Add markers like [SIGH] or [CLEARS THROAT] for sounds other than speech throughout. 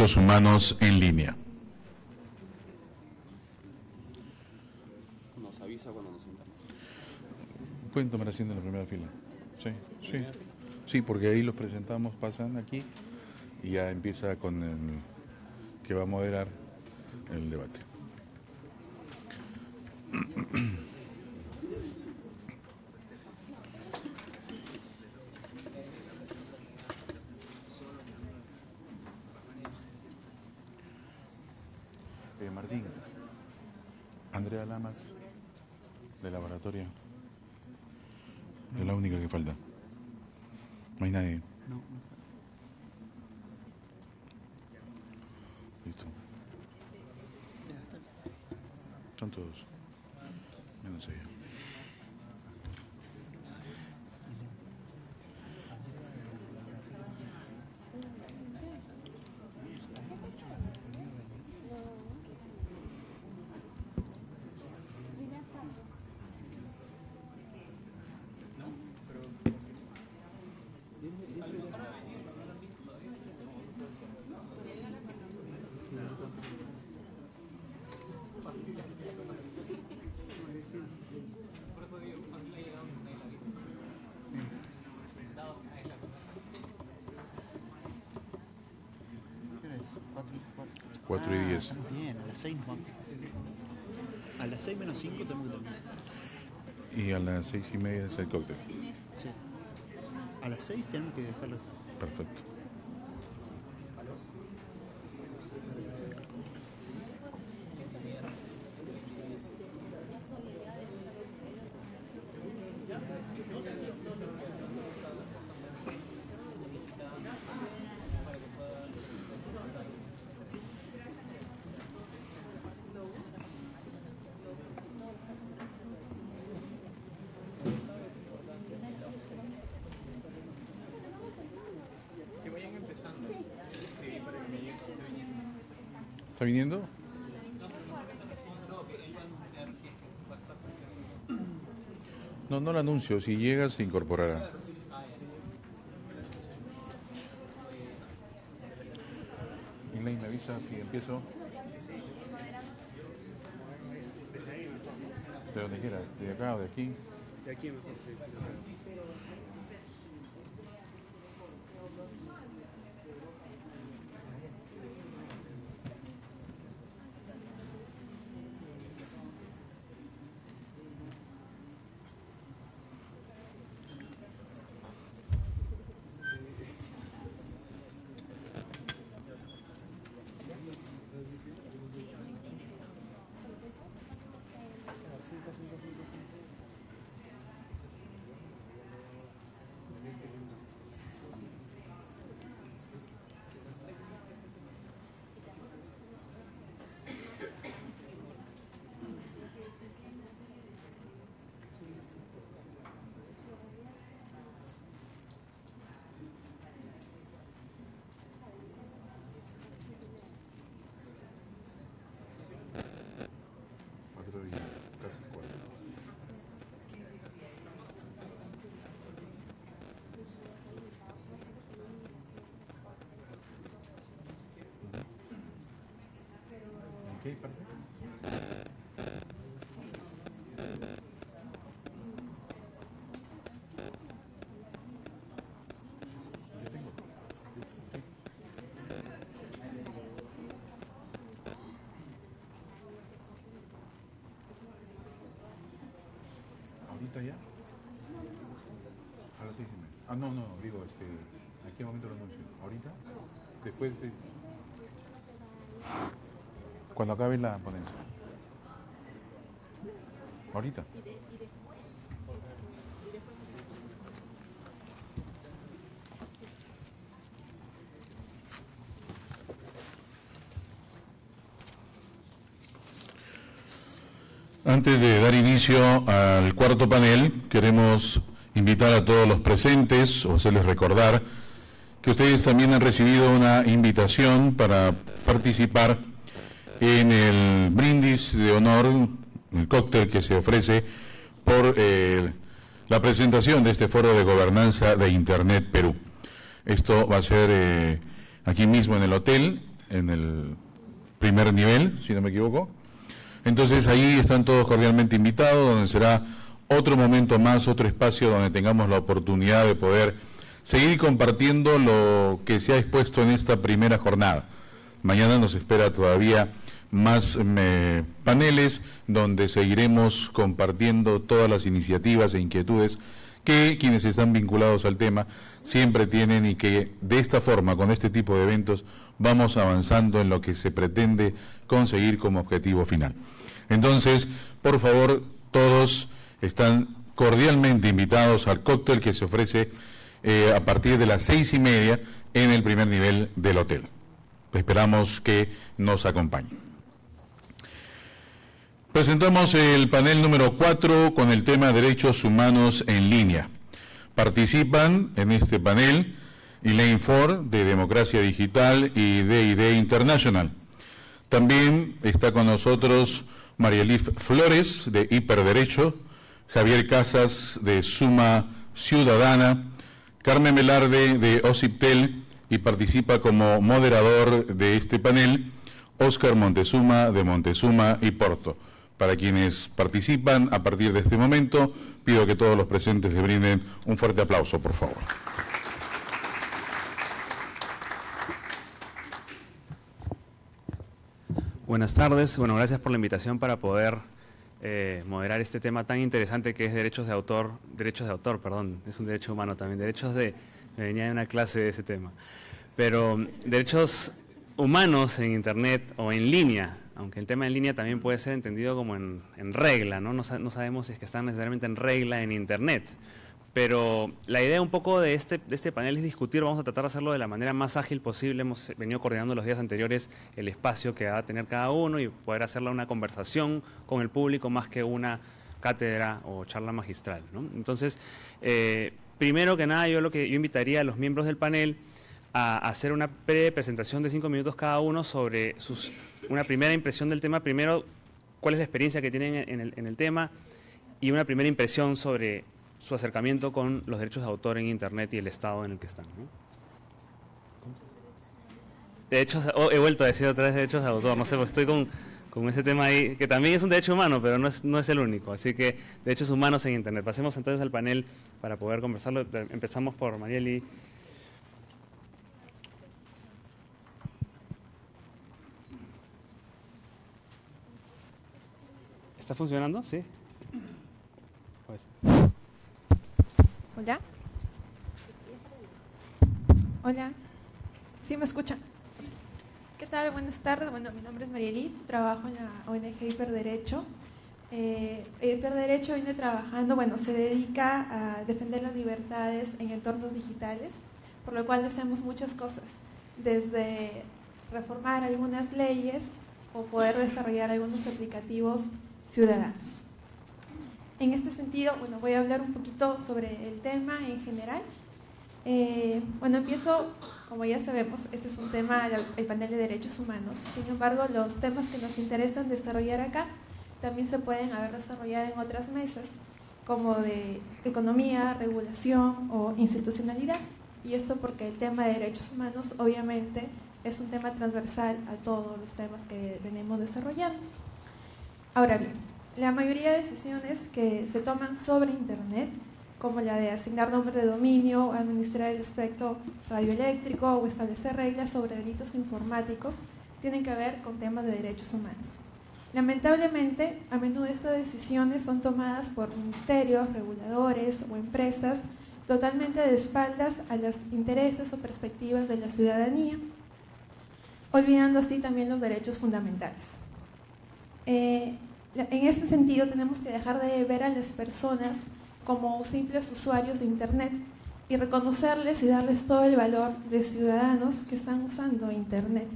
Derechos Humanos en línea. Nos avisa cuando nos sentamos. Pueden tomar asiento en la primera fila. Sí, sí. Sí, porque ahí los presentamos, pasan aquí y ya empieza con el que va a moderar el debate. Andrea Lamas, de laboratorio. Es la única que falta. No hay nadie. No. Listo. Están todos. Menos ella. 4 ah, y 10. Bien, a las 6 nos vamos. A las 6 menos 5 tenemos que terminar. Y a las 6 y media es el cóctel. Sí. A las 6 tenemos que dejarlo así. Perfecto. ¿Está viniendo? No, no lo anuncio. Si llega, se incorporará. Elaine, me avisa si empiezo. De donde quiera, de acá o de aquí. De aquí mejor, sí. Cuatro y casi cuatro. ¿Ahorita ya? A las seis y media. Ah, no, no, digo, este, ¿a qué momento lo anuncio? ¿Ahorita? Después de... Cuando acabe la ponencia. ¿Ahorita? Antes de dar inicio al cuarto panel, queremos invitar a todos los presentes o hacerles recordar que ustedes también han recibido una invitación para participar en el brindis de honor, el cóctel que se ofrece por eh, la presentación de este foro de gobernanza de Internet Perú. Esto va a ser eh, aquí mismo en el hotel, en el primer nivel, si no me equivoco. Entonces ahí están todos cordialmente invitados, donde será otro momento más, otro espacio donde tengamos la oportunidad de poder seguir compartiendo lo que se ha expuesto en esta primera jornada. Mañana nos espera todavía más eh, paneles donde seguiremos compartiendo todas las iniciativas e inquietudes que quienes están vinculados al tema siempre tienen y que de esta forma, con este tipo de eventos, vamos avanzando en lo que se pretende conseguir como objetivo final. Entonces, por favor, todos están cordialmente invitados al cóctel que se ofrece eh, a partir de las seis y media en el primer nivel del hotel. Esperamos que nos acompañen. Presentamos el panel número 4 con el tema Derechos Humanos en línea. Participan en este panel Elaine Ford de Democracia Digital y DID International. También está con nosotros María Flores de Hiperderecho, Javier Casas de Suma Ciudadana, Carmen Melarde de OCIPTEL y participa como moderador de este panel Oscar Montezuma de Montezuma y Porto. Para quienes participan a partir de este momento, pido que todos los presentes le brinden un fuerte aplauso, por favor. Buenas tardes. Bueno, gracias por la invitación para poder eh, moderar este tema tan interesante que es derechos de autor, derechos de autor, perdón, es un derecho humano también, derechos de, me venía de una clase de ese tema, pero derechos humanos en Internet o en línea, aunque el tema en línea también puede ser entendido como en, regla, ¿no? ¿no? sabemos si es que están necesariamente en regla en Internet. Pero la idea un poco de este, de este panel es discutir, vamos a tratar de hacerlo de la manera más ágil posible. Hemos venido coordinando los días anteriores el espacio que va a tener cada uno y poder hacerla una conversación con el público más que una cátedra o charla magistral. ¿no? Entonces, eh, primero que nada, yo lo que yo invitaría a los miembros del panel a hacer una pre-presentación de cinco minutos cada uno sobre sus, una primera impresión del tema. Primero, cuál es la experiencia que tienen en el, en el tema y una primera impresión sobre su acercamiento con los derechos de autor en Internet y el estado en el que están. De hecho, oh, he vuelto a decir otra vez derechos de autor, no sé, pues estoy con, con ese tema ahí, que también es un derecho humano, pero no es, no es el único. Así que derechos humanos en Internet. Pasemos entonces al panel para poder conversarlo. Empezamos por Marieli. ¿Está funcionando? Sí. Pues. Hola. Hola. ¿Sí me escuchan? ¿Qué tal? Buenas tardes. Bueno, mi nombre es Marielí, trabajo en la ONG Hiperderecho. Eh, Hiperderecho viene trabajando, bueno, se dedica a defender las libertades en entornos digitales, por lo cual hacemos muchas cosas, desde reformar algunas leyes o poder desarrollar algunos aplicativos ciudadanos. En este sentido, bueno, voy a hablar un poquito sobre el tema en general. Eh, bueno, empiezo, como ya sabemos, este es un tema, el panel de derechos humanos. Sin embargo, los temas que nos interesan desarrollar acá también se pueden haber desarrollado en otras mesas, como de economía, regulación o institucionalidad. Y esto porque el tema de derechos humanos, obviamente, es un tema transversal a todos los temas que venimos desarrollando. Ahora bien, la mayoría de decisiones que se toman sobre Internet, como la de asignar nombre de dominio, administrar el espectro radioeléctrico o establecer reglas sobre delitos informáticos, tienen que ver con temas de derechos humanos. Lamentablemente, a menudo estas decisiones son tomadas por ministerios, reguladores o empresas totalmente de espaldas a los intereses o perspectivas de la ciudadanía, olvidando así también los derechos fundamentales. Eh, en este sentido tenemos que dejar de ver a las personas como simples usuarios de Internet y reconocerles y darles todo el valor de ciudadanos que están usando Internet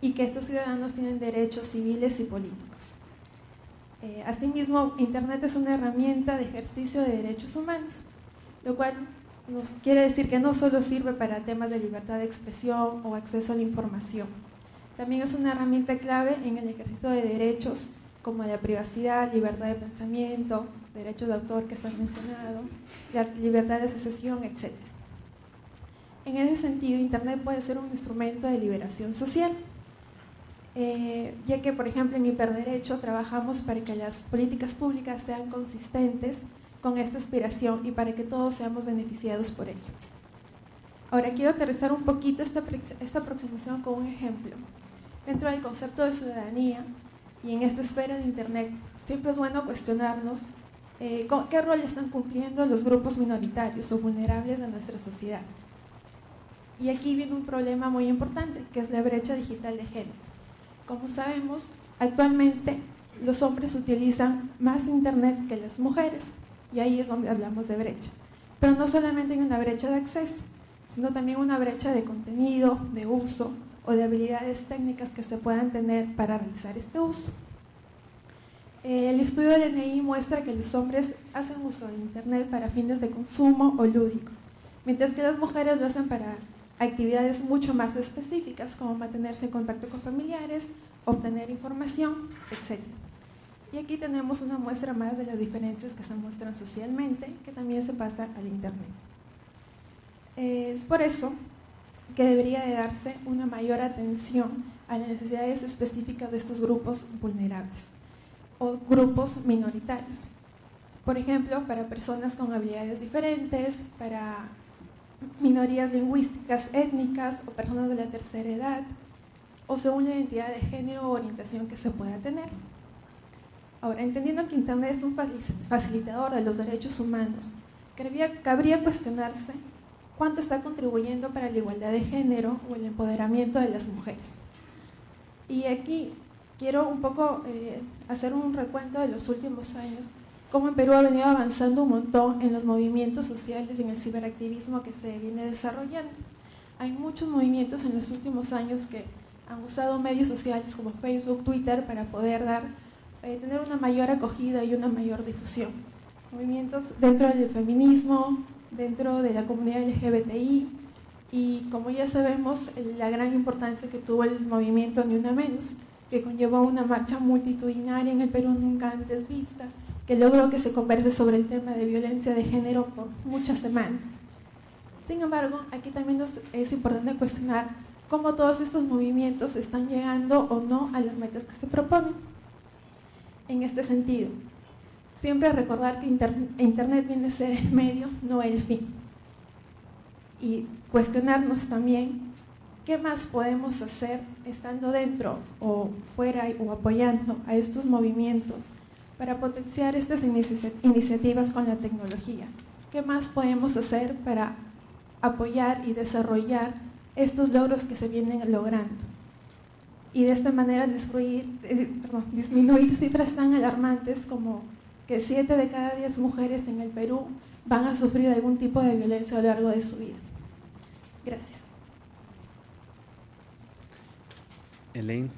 y que estos ciudadanos tienen derechos civiles y políticos. Eh, asimismo, Internet es una herramienta de ejercicio de derechos humanos, lo cual nos quiere decir que no solo sirve para temas de libertad de expresión o acceso a la información, también es una herramienta clave en el ejercicio de derechos como la privacidad, libertad de pensamiento, derechos de autor que se han mencionado, la libertad de asociación, etc. En ese sentido, Internet puede ser un instrumento de liberación social. eh, ya que, por ejemplo, en Hiperderecho trabajamos para que las políticas públicas sean consistentes con esta aspiración y para que todos seamos beneficiados por ello. Ahora quiero aterrizar un poquito esta, esta aproximación con un ejemplo. Dentro del concepto de ciudadanía y en esta esfera de Internet, siempre es bueno cuestionarnos eh, qué rol están cumpliendo los grupos minoritarios o vulnerables de nuestra sociedad. Y aquí viene un problema muy importante, que es la brecha digital de género. Como sabemos, actualmente los hombres utilizan más Internet que las mujeres, y ahí es donde hablamos de brecha. Pero no solamente hay una brecha de acceso, sino también una brecha de contenido, de uso o de habilidades técnicas que se puedan tener para realizar este uso. El estudio del NI muestra que los hombres hacen uso de Internet para fines de consumo o lúdicos, mientras que las mujeres lo hacen para actividades mucho más específicas, como mantenerse en contacto con familiares, obtener información, etc. Y aquí tenemos una muestra más de las diferencias que se muestran socialmente, que también se pasa al Internet. Es por eso que debería de darse una mayor atención a las necesidades específicas de estos grupos vulnerables o grupos minoritarios. Por ejemplo, para personas con habilidades diferentes, para minorías lingüísticas, étnicas o personas de la tercera edad, o según la identidad de género o orientación que se pueda tener. Ahora, entendiendo que Internet es un facilitador de los derechos humanos, cabría cuestionarse cuánto está contribuyendo para la igualdad de género o el empoderamiento de las mujeres. Y aquí quiero un poco eh, hacer un recuento de los últimos años, cómo en Perú ha venido avanzando un montón en los movimientos sociales y en el ciberactivismo que se viene desarrollando. Hay muchos movimientos en los últimos años que han usado medios sociales como Facebook, Twitter para poder dar, eh, tener una mayor acogida y una mayor difusión. Movimientos dentro del feminismo, dentro de la comunidad LGBTI y como ya sabemos la gran importancia que tuvo el movimiento Ni Una Menos, que conllevó una marcha multitudinaria en el Perú nunca antes vista, que logró que se converse sobre el tema de violencia de género por muchas semanas. Sin embargo, aquí también nos es importante cuestionar cómo todos estos movimientos están llegando o no a las metas que se proponen. En este sentido, siempre recordar que Internet viene a ser el medio, no el fin. Y cuestionarnos también qué más podemos hacer estando dentro o fuera o apoyando a estos movimientos para potenciar estas iniciativas con la tecnología. ¿Qué más podemos hacer para apoyar y desarrollar estos logros que se vienen logrando? Y de esta manera eh, disminuir cifras tan alarmantes como que 7 de cada 10 mujeres en el Perú van a sufrir algún tipo de violencia a lo largo de su vida. Gracias. Elaine.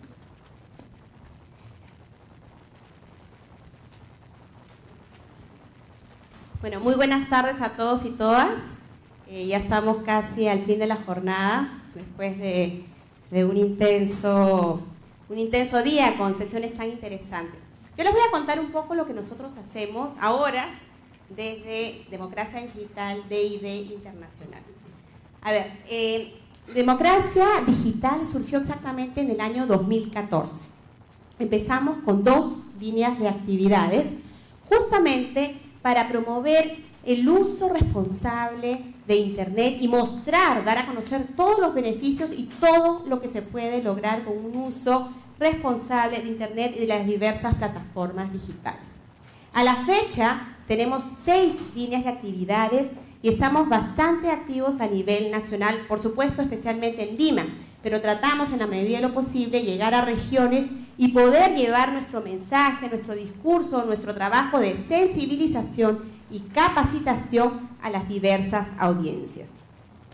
Bueno, muy buenas tardes a todos y todas. Eh, ya estamos casi al fin de la jornada, después de, de un, intenso, un intenso día con sesiones tan interesantes. Yo les voy a contar un poco lo que nosotros hacemos ahora desde Democracia Digital DID Internacional. A ver, eh, Democracia Digital surgió exactamente en el año 2014. Empezamos con dos líneas de actividades justamente para promover el uso responsable de Internet y mostrar, dar a conocer todos los beneficios y todo lo que se puede lograr con un uso responsable de Internet y de las diversas plataformas digitales. A la fecha tenemos seis líneas de actividades y estamos bastante activos a nivel nacional, por supuesto especialmente en Lima, pero tratamos en la medida de lo posible llegar a regiones y poder llevar nuestro mensaje, nuestro discurso, nuestro trabajo de sensibilización y capacitación a las diversas audiencias.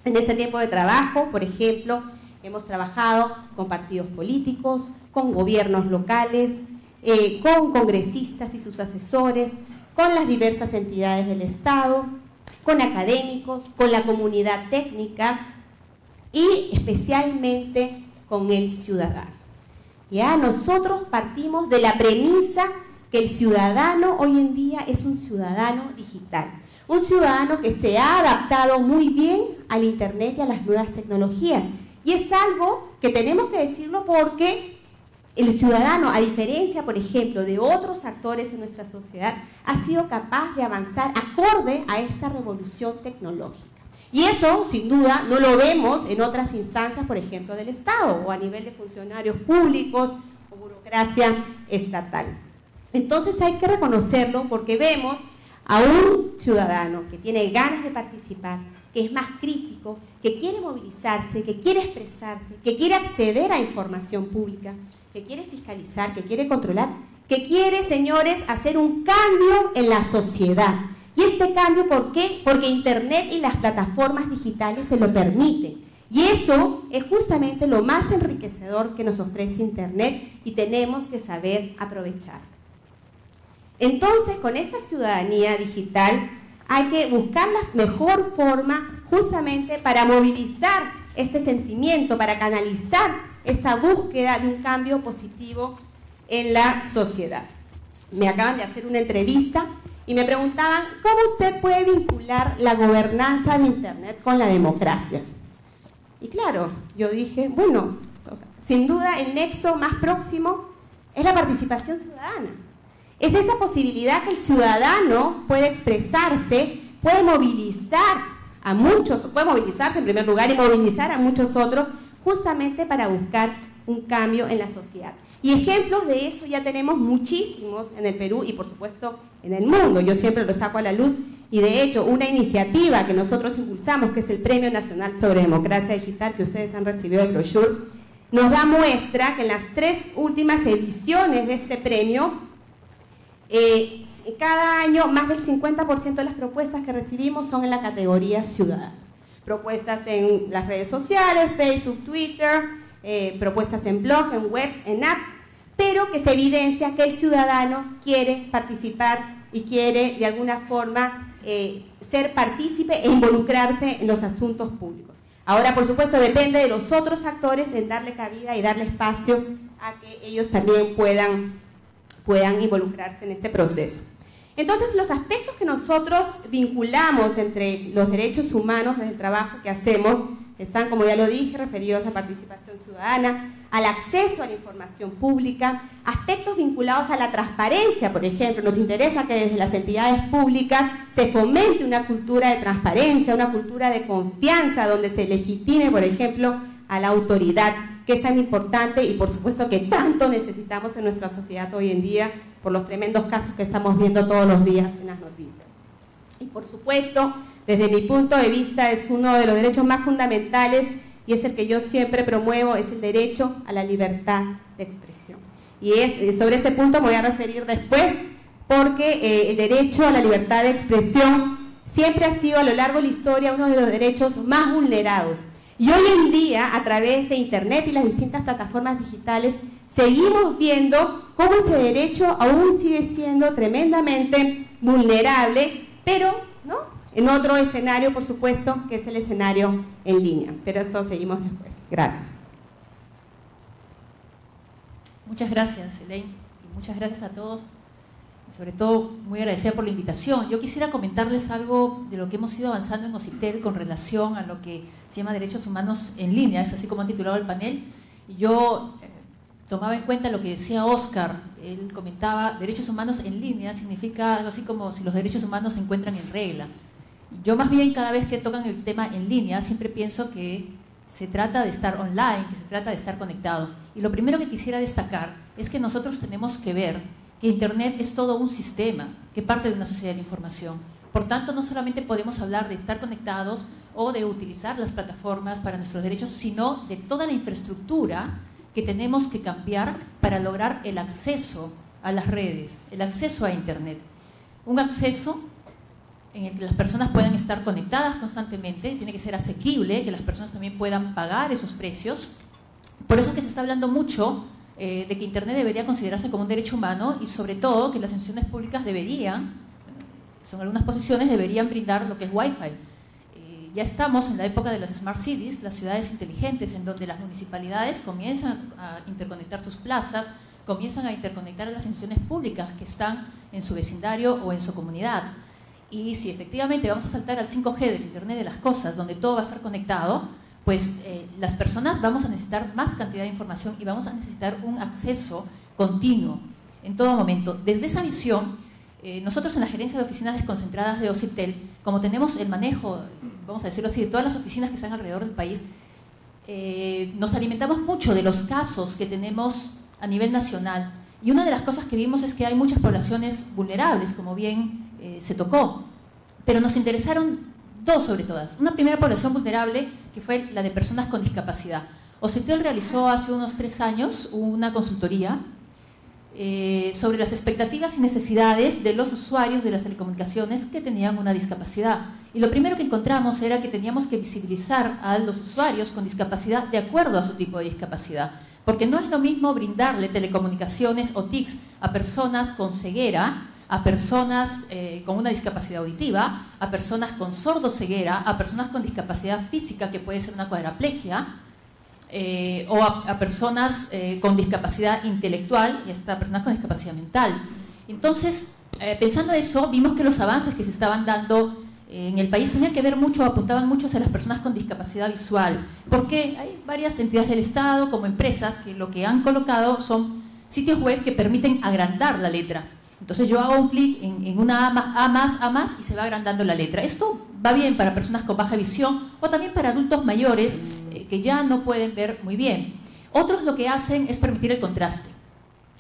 En ese tiempo de trabajo, por ejemplo, hemos trabajado con partidos políticos, con gobiernos locales, eh, con congresistas y sus asesores, con las diversas entidades del Estado, con académicos, con la comunidad técnica y especialmente con el ciudadano. Ya nosotros partimos de la premisa que el ciudadano hoy en día es un ciudadano digital, un ciudadano que se ha adaptado muy bien al Internet y a las nuevas tecnologías. Y es algo que tenemos que decirlo porque el ciudadano, a diferencia, por ejemplo, de otros actores en nuestra sociedad, ha sido capaz de avanzar acorde a esta revolución tecnológica. Y eso, sin duda, no lo vemos en otras instancias, por ejemplo, del Estado o a nivel de funcionarios públicos o burocracia estatal. Entonces hay que reconocerlo porque vemos a un ciudadano que tiene ganas de participar, que es más crítico, que quiere movilizarse, que quiere expresarse, que quiere acceder a información pública, que quiere fiscalizar, que quiere controlar, que quiere, señores, hacer un cambio en la sociedad y este cambio, ¿por qué? Porque Internet y las plataformas digitales se lo permiten. Y eso es justamente lo más enriquecedor que nos ofrece Internet y tenemos que saber aprovechar. Entonces, con esta ciudadanía digital hay que buscar la mejor forma justamente para movilizar este sentimiento, para canalizar esta búsqueda de un cambio positivo en la sociedad. Me acaban de hacer una entrevista y me preguntaban, ¿cómo usted puede vincular la gobernanza de Internet con la democracia? Y claro, yo dije, bueno, sin duda el nexo más próximo es la participación ciudadana. Es esa posibilidad que el ciudadano puede expresarse, puede movilizar a muchos, puede movilizarse en primer lugar y movilizar a muchos otros justamente para buscar un cambio en la sociedad. Y ejemplos de eso ya tenemos muchísimos en el Perú y por supuesto en el mundo. Yo siempre lo saco a la luz y de hecho una iniciativa que nosotros impulsamos, que es el Premio Nacional sobre Democracia Digital que ustedes han recibido de brochure, nos da muestra que en las tres últimas ediciones de este premio, eh, cada año más del 50% de las propuestas que recibimos son en la categoría ciudadana. Propuestas en las redes sociales, Facebook, Twitter, eh, propuestas en blog, en webs, en apps, pero que se evidencia que el ciudadano quiere participar y quiere de alguna forma eh, ser partícipe e involucrarse en los asuntos públicos. Ahora, por supuesto, depende de los otros actores en darle cabida y darle espacio a que ellos también puedan, puedan involucrarse en este proceso. Entonces, los aspectos que nosotros vinculamos entre los derechos humanos en el trabajo que hacemos están, como ya lo dije, referidos a participación ciudadana, al acceso a la información pública, aspectos vinculados a la transparencia, por ejemplo. Nos interesa que desde las entidades públicas se fomente una cultura de transparencia, una cultura de confianza, donde se legitime, por ejemplo, a la autoridad, que es tan importante y por supuesto que tanto necesitamos en nuestra sociedad hoy en día por los tremendos casos que estamos viendo todos los días en las noticias. Y por supuesto, desde mi punto de vista es uno de los derechos más fundamentales y es el que yo siempre promuevo, es el derecho a la libertad de expresión. Y es, eh, sobre ese punto me voy a referir después, porque eh, el derecho a la libertad de expresión siempre ha sido a lo largo de la historia uno de los derechos más vulnerados. Y hoy en día, a través de Internet y las distintas plataformas digitales, seguimos viendo cómo ese derecho aún sigue siendo tremendamente vulnerable, pero ¿no? en otro escenario, por supuesto, que es el escenario en línea. Pero eso seguimos después. Gracias. Muchas gracias, Elaine, y muchas gracias a todos. Sobre todo, muy agradecida por la invitación. Yo quisiera comentarles algo de lo que hemos ido avanzando en OCITEL con relación a lo que se llama derechos humanos en línea, es así como han titulado el panel. Yo eh, tomaba en cuenta lo que decía Oscar. Él comentaba, derechos humanos en línea significa algo así como si los derechos humanos se encuentran en regla. Yo más bien cada vez que tocan el tema en línea siempre pienso que se trata de estar online, que se trata de estar conectado. Y lo primero que quisiera destacar es que nosotros tenemos que ver Internet es todo un sistema que parte de una sociedad de información. Por tanto, no solamente podemos hablar de estar conectados o de utilizar las plataformas para nuestros derechos, sino de toda la infraestructura que tenemos que cambiar para lograr el acceso a las redes, el acceso a Internet. Un acceso en el que las personas puedan estar conectadas constantemente, tiene que ser asequible, que las personas también puedan pagar esos precios. Por eso es que se está hablando mucho eh, de que Internet debería considerarse como un derecho humano y sobre todo que las instituciones públicas deberían, son algunas posiciones, deberían brindar lo que es Wi-Fi. Eh, ya estamos en la época de las Smart Cities, las ciudades inteligentes, en donde las municipalidades comienzan a interconectar sus plazas, comienzan a interconectar a las instituciones públicas que están en su vecindario o en su comunidad. Y si efectivamente vamos a saltar al 5G del Internet de las Cosas, donde todo va a estar conectado, pues eh, las personas vamos a necesitar más cantidad de información y vamos a necesitar un acceso continuo en todo momento. Desde esa visión, eh, nosotros en la gerencia de oficinas desconcentradas de OCIPTEL, como tenemos el manejo, vamos a decirlo así, de todas las oficinas que están alrededor del país, eh, nos alimentamos mucho de los casos que tenemos a nivel nacional. Y una de las cosas que vimos es que hay muchas poblaciones vulnerables, como bien se tocó. Pero nos interesaron dos sobre todas. Una primera población vulnerable, que fue la de personas con discapacidad. OCIPTEL realizó hace unos tres años una consultoría eh, sobre las expectativas y necesidades de los usuarios de las telecomunicaciones que tenían una discapacidad. Y lo primero que encontramos era que teníamos que visibilizar a los usuarios con discapacidad de acuerdo a su tipo de discapacidad. Porque no es lo mismo brindarle telecomunicaciones o TICs a personas con ceguera, a personas eh, con una discapacidad auditiva, a personas con sordo ceguera, a personas con discapacidad física, que puede ser una cuadraplegia, eh, o a, personas eh, con discapacidad intelectual y hasta personas con discapacidad mental. Entonces, pensando eso, vimos que los avances que se estaban dando en el país tenían que ver mucho, apuntaban mucho a las personas con discapacidad visual, porque hay varias entidades del Estado, como empresas, que lo que han colocado son sitios web que permiten agrandar la letra. Entonces yo hago un clic en, una A más, A más, A más y se va agrandando la letra. Esto va bien para personas con baja visión o también para adultos mayores que ya no pueden ver muy bien. Otros lo que hacen es permitir el contraste.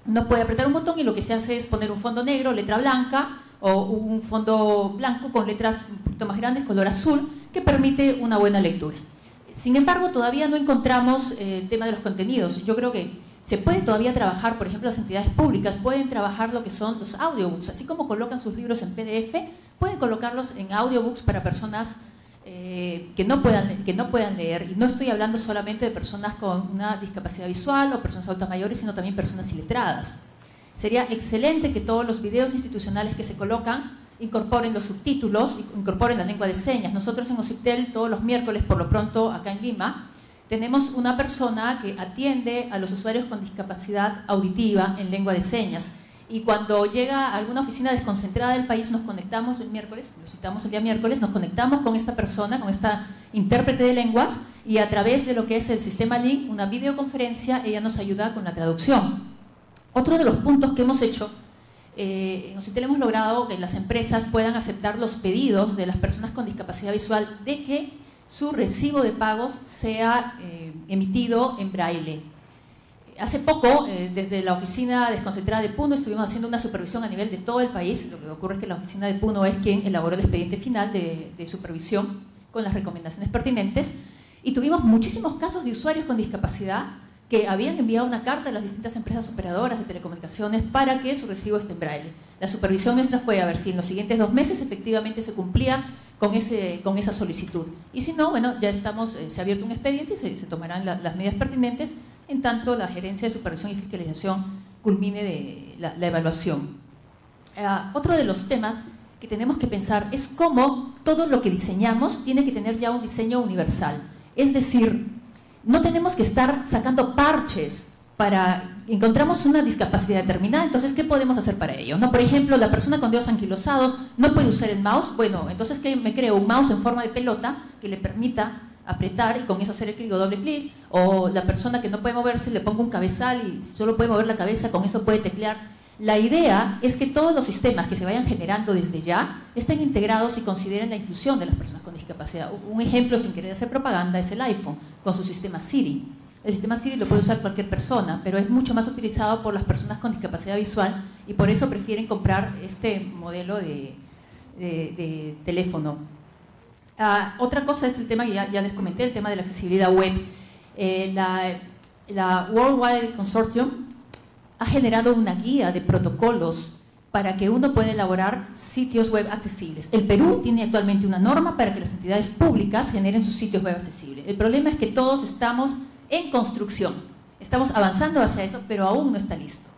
Uno puede apretar un botón y lo que se hace es poner un fondo negro, letra blanca, o un fondo blanco con letras un poquito más grandes, color azul, que permite una buena lectura. Sin embargo, todavía no encontramos eh, el tema de los contenidos. Yo creo que se puede todavía trabajar, por ejemplo, las entidades públicas pueden trabajar lo que son los audiobooks, así como colocan sus libros en PDF, pueden colocarlos en audiobooks para personas eh, que, no puedan, que no puedan leer. Y no estoy hablando solamente de personas con una discapacidad visual o personas adultas mayores, sino también personas iletradas. Sería excelente que todos los videos institucionales que se colocan incorporen los subtítulos, incorporen la lengua de señas. Nosotros en OCIPTEL todos los miércoles, por lo pronto acá en Lima, tenemos una persona que atiende a los usuarios con discapacidad auditiva en lengua de señas y cuando llega a alguna oficina desconcentrada del país nos conectamos el miércoles, lo citamos el día miércoles, nos conectamos con esta persona, con esta intérprete de lenguas y a través de lo que es el sistema Link, una videoconferencia, ella nos ayuda con la traducción. Otro de los puntos que hemos hecho, eh, en hemos logrado que las empresas puedan aceptar los pedidos de las personas con discapacidad visual de que su recibo de pagos sea eh, emitido en braille hace poco, eh, desde la oficina desconcentrada de Puno, estuvimos haciendo una supervisión a nivel de todo el país. Lo que ocurre es que la oficina de Puno es quien elaboró el expediente final de, supervisión con las recomendaciones pertinentes. Y tuvimos muchísimos casos de usuarios con discapacidad que habían enviado una carta a las distintas empresas operadoras de telecomunicaciones para que su recibo esté en braille. La supervisión nuestra fue a ver si en los siguientes dos meses efectivamente se cumplía con, ese, con esa solicitud. Y si no, bueno, ya estamos, eh, se ha abierto un expediente y se, tomarán las medidas pertinentes en tanto la gerencia de supervisión y fiscalización culmine la, evaluación. Ah, otro de los temas que tenemos que pensar es cómo todo lo que diseñamos tiene que tener ya un diseño universal. Es decir, no tenemos que estar sacando parches para encontramos una discapacidad determinada, entonces ¿qué podemos hacer para ello? No, por ejemplo, la persona con dedos anquilosados no puede usar el mouse, bueno, entonces ¿qué me creo un mouse en forma de pelota que le permita apretar y con eso hacer el clic o doble clic, o la persona que no puede moverse le pongo un cabezal y solo puede mover la cabeza, con eso puede teclear. La idea es que todos los sistemas que se vayan generando desde ya estén integrados y consideren la inclusión de las personas con discapacidad. Un ejemplo, sin querer hacer propaganda, es el iPhone, con su sistema Siri. El sistema Siri lo puede usar cualquier persona, pero es mucho más utilizado por las personas con discapacidad visual y por eso prefieren comprar este modelo de, teléfono. Ah, otra cosa es el tema que ya, les comenté, el tema de la accesibilidad web. Eh, la, la World Wide Consortium ha generado una guía de protocolos para que uno pueda elaborar sitios web accesibles. El Perú tiene actualmente una norma para que las entidades públicas generen sus sitios web accesibles. El problema es que todos estamos en construcción. Estamos avanzando hacia eso, pero aún no está listo.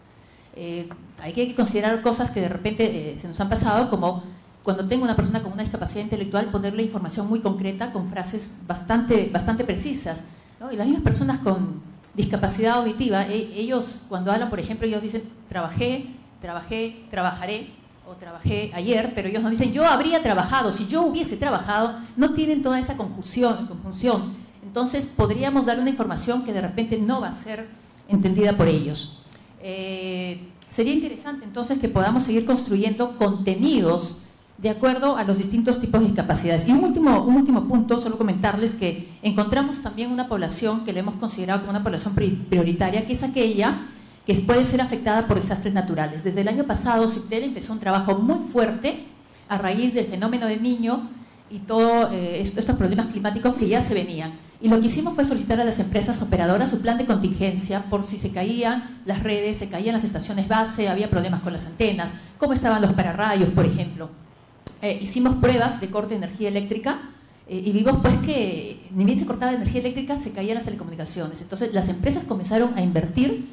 Eh, hay que considerar cosas que de repente eh, se nos han pasado, como cuando tengo una persona con una discapacidad intelectual, ponerle información muy concreta con frases bastante, bastante precisas. Y las mismas personas con discapacidad auditiva, e, ellos cuando hablan, por ejemplo, ellos dicen, trabajé, trabajé, trabajaré, o trabajé ayer, pero ellos no dicen, yo habría trabajado, si yo hubiese trabajado, no tienen toda esa confusión. conjunción. Entonces podríamos dar una información que de repente no va a ser entendida por ellos. Eh, sería interesante entonces que podamos seguir construyendo contenidos de acuerdo a los distintos tipos de discapacidades. Y un último, último punto, solo comentarles que encontramos también una población que le hemos considerado como una población prioritaria, que es aquella que puede ser afectada por desastres naturales. Desde el año pasado, CIPTEL empezó un trabajo muy fuerte a raíz del fenómeno del niño y todos eh, estos problemas climáticos que ya se venían. Y lo que hicimos fue solicitar a las empresas operadoras su plan de contingencia por si se caían las redes, se caían las estaciones base, había problemas con las antenas, cómo estaban los pararrayos, por ejemplo. Eh, hicimos pruebas de corte de energía eléctrica eh, y vimos pues que ni bien se cortaba energía eléctrica, se caían las telecomunicaciones. Entonces las empresas comenzaron a invertir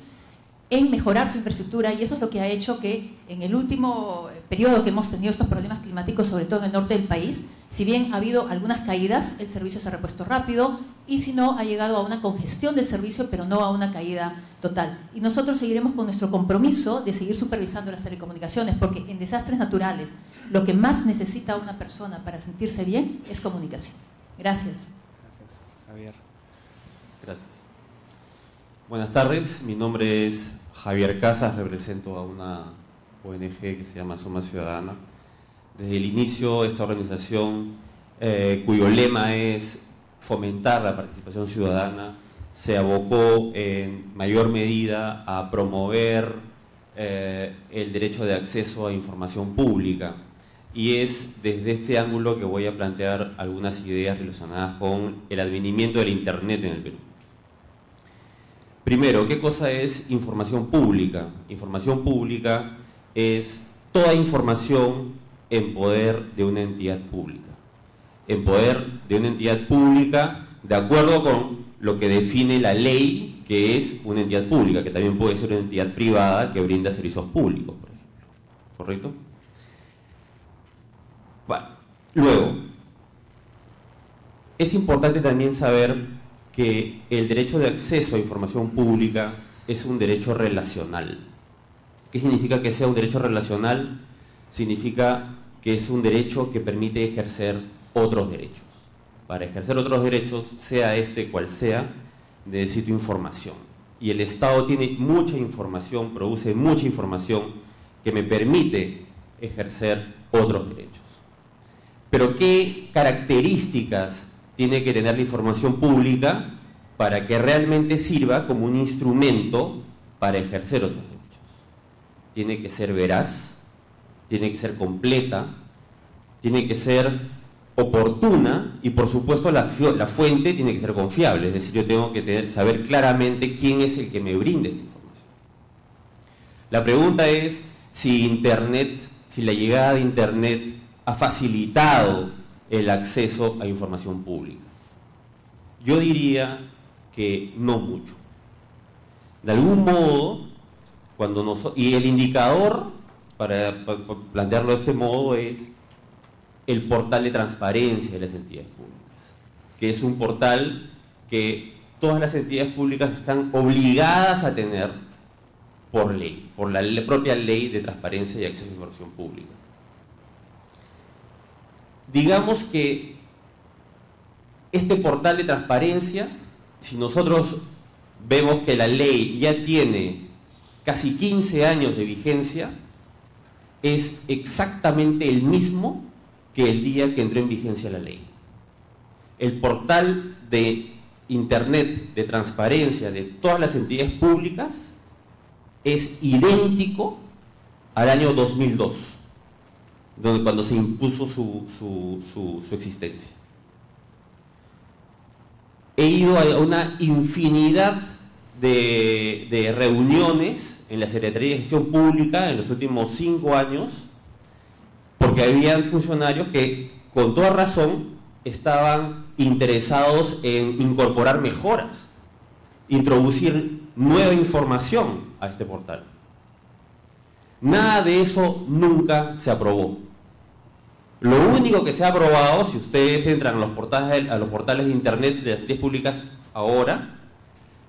en mejorar su infraestructura y eso es lo que ha hecho que en el último periodo que hemos tenido estos problemas climáticos, sobre todo en el norte del país, si bien ha habido algunas caídas, el servicio se ha repuesto rápido y si no, ha llegado a una congestión del servicio, pero no a una caída total. Y nosotros seguiremos con nuestro compromiso de seguir supervisando las telecomunicaciones, porque en desastres naturales lo que más necesita una persona para sentirse bien es comunicación. Gracias. Gracias, Javier. Gracias. Buenas tardes, mi nombre es Javier Casas, represento a una ONG que se llama Suma Ciudadana. Desde el inicio, esta organización, eh, cuyo lema es fomentar la participación ciudadana, se abocó en mayor medida a promover eh, el derecho de acceso a información pública. Y es desde este ángulo que voy a plantear algunas ideas relacionadas con el advenimiento del Internet en el Perú. Primero, ¿qué cosa es información pública? Información pública es toda información en poder de una entidad pública. En poder de una entidad pública de acuerdo con lo que define la ley que es una entidad pública, que también puede ser una entidad privada que brinda servicios públicos, por ejemplo. ¿Correcto? Luego, es importante también saber que el derecho de acceso a información pública es un derecho relacional. ¿Qué significa que sea un derecho relacional? Significa que es un derecho que permite ejercer otros derechos. Para ejercer otros derechos, sea este cual sea, necesito información. Y el Estado tiene mucha información, produce mucha información que me permite ejercer otros derechos. Pero ¿qué características tiene que tener la información pública para que realmente sirva como un instrumento para ejercer otros derechos. Tiene que ser veraz, tiene que ser completa, tiene que ser oportuna y por supuesto la, fuente tiene que ser confiable, es decir, yo tengo que saber claramente quién es el que me brinde esta información. La pregunta es si Internet, si la llegada de Internet ha facilitado el acceso a información pública? Yo diría que no mucho. De algún modo, cuando y el indicador, para, plantearlo de este modo, es el portal de transparencia de las entidades públicas, que es un portal que todas las entidades públicas están obligadas a tener por ley, por la propia ley de transparencia y acceso a información pública digamos que este portal de transparencia, si nosotros vemos que la ley ya tiene casi 15 años de vigencia, es exactamente el mismo que el día que entró en vigencia la ley. El portal de Internet de transparencia de todas las entidades públicas es idéntico al año 2002 donde, cuando se impuso su, existencia. He ido a una infinidad de, reuniones en la Secretaría de Gestión Pública en los últimos cinco años, porque había funcionarios que con toda razón estaban interesados en incorporar mejoras, introducir nueva información a este portal. Nada de eso nunca se aprobó. Lo único que se ha aprobado, si ustedes entran a los portales, a los portales de internet de las leyes públicas ahora,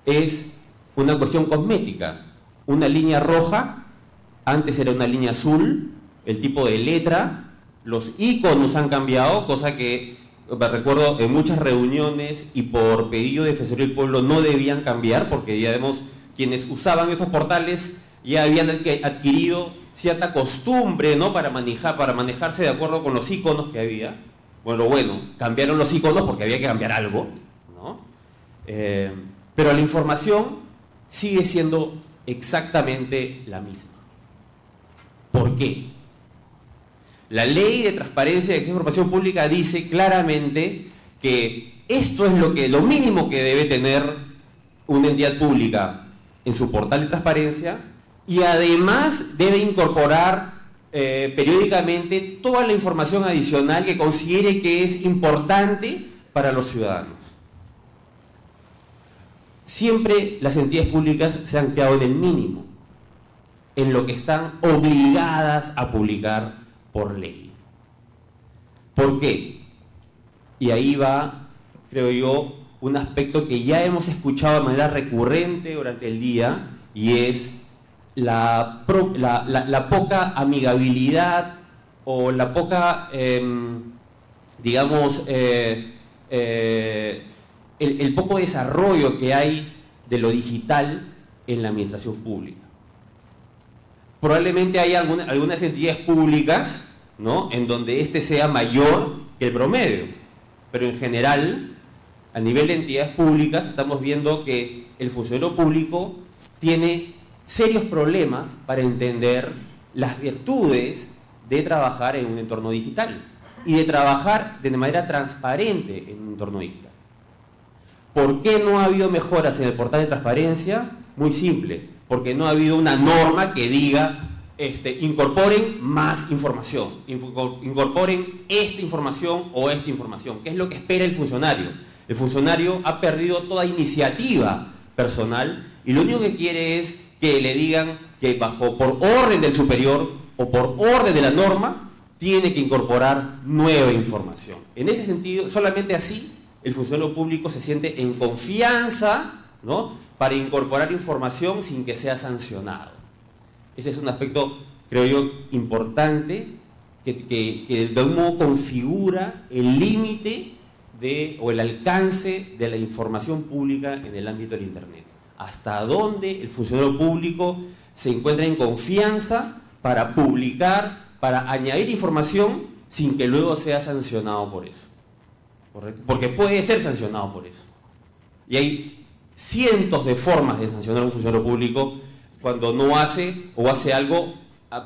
es una cuestión cosmética. Una línea roja, antes era una línea azul, el tipo de letra, los iconos han cambiado, cosa que me recuerdo en muchas reuniones y por pedido de Defensoría del Pueblo no debían cambiar porque ya vemos quienes usaban estos portales ya habían adquirido cierta costumbre ¿no? para, manejar, para manejarse de acuerdo con los iconos que había. Bueno, bueno, cambiaron los iconos porque había que cambiar algo, ¿no? Eh, pero la información sigue siendo exactamente la misma. ¿Por qué? La ley de transparencia y de información pública dice claramente que esto es lo, que, lo mínimo que debe tener una entidad pública en su portal de transparencia y además debe incorporar eh, periódicamente toda la información adicional que considere que es importante para los ciudadanos. Siempre las entidades públicas se han quedado en el mínimo, en lo que están obligadas a publicar por ley. ¿Por qué? Y ahí va, creo yo, un aspecto que ya hemos escuchado de manera recurrente durante el día y es la, poca amigabilidad o la poca, em, digamos, eh, eh, el, poco desarrollo que hay de lo digital en la administración pública. Probablemente hay algunas entidades públicas ¿no? en donde este sea mayor que el promedio, pero en general, a nivel de entidades públicas, estamos viendo que el funcionario público tiene serios problemas para entender las virtudes de trabajar en un entorno digital y de trabajar de manera transparente en un entorno digital. ¿Por qué no ha habido mejoras en el portal de transparencia? Muy simple, porque no ha habido una norma que diga este, incorporen más información, incorporen esta información o esta información, ¿Qué es lo que espera el funcionario. El funcionario ha perdido toda iniciativa personal y lo único que quiere es que le digan que bajo por orden del superior o por orden de la norma tiene que incorporar nueva información. En ese sentido, solamente así el funcionario público se siente en confianza ¿no? para incorporar información sin que sea sancionado. Ese es un aspecto, creo yo, importante que, que de algún modo configura el límite o el alcance de la información pública en el ámbito del Internet hasta dónde el funcionario público se encuentra en confianza para publicar, para añadir información sin que luego sea sancionado por eso. Porque puede ser sancionado por eso. Y hay cientos de formas de sancionar a un funcionario público cuando no hace o hace algo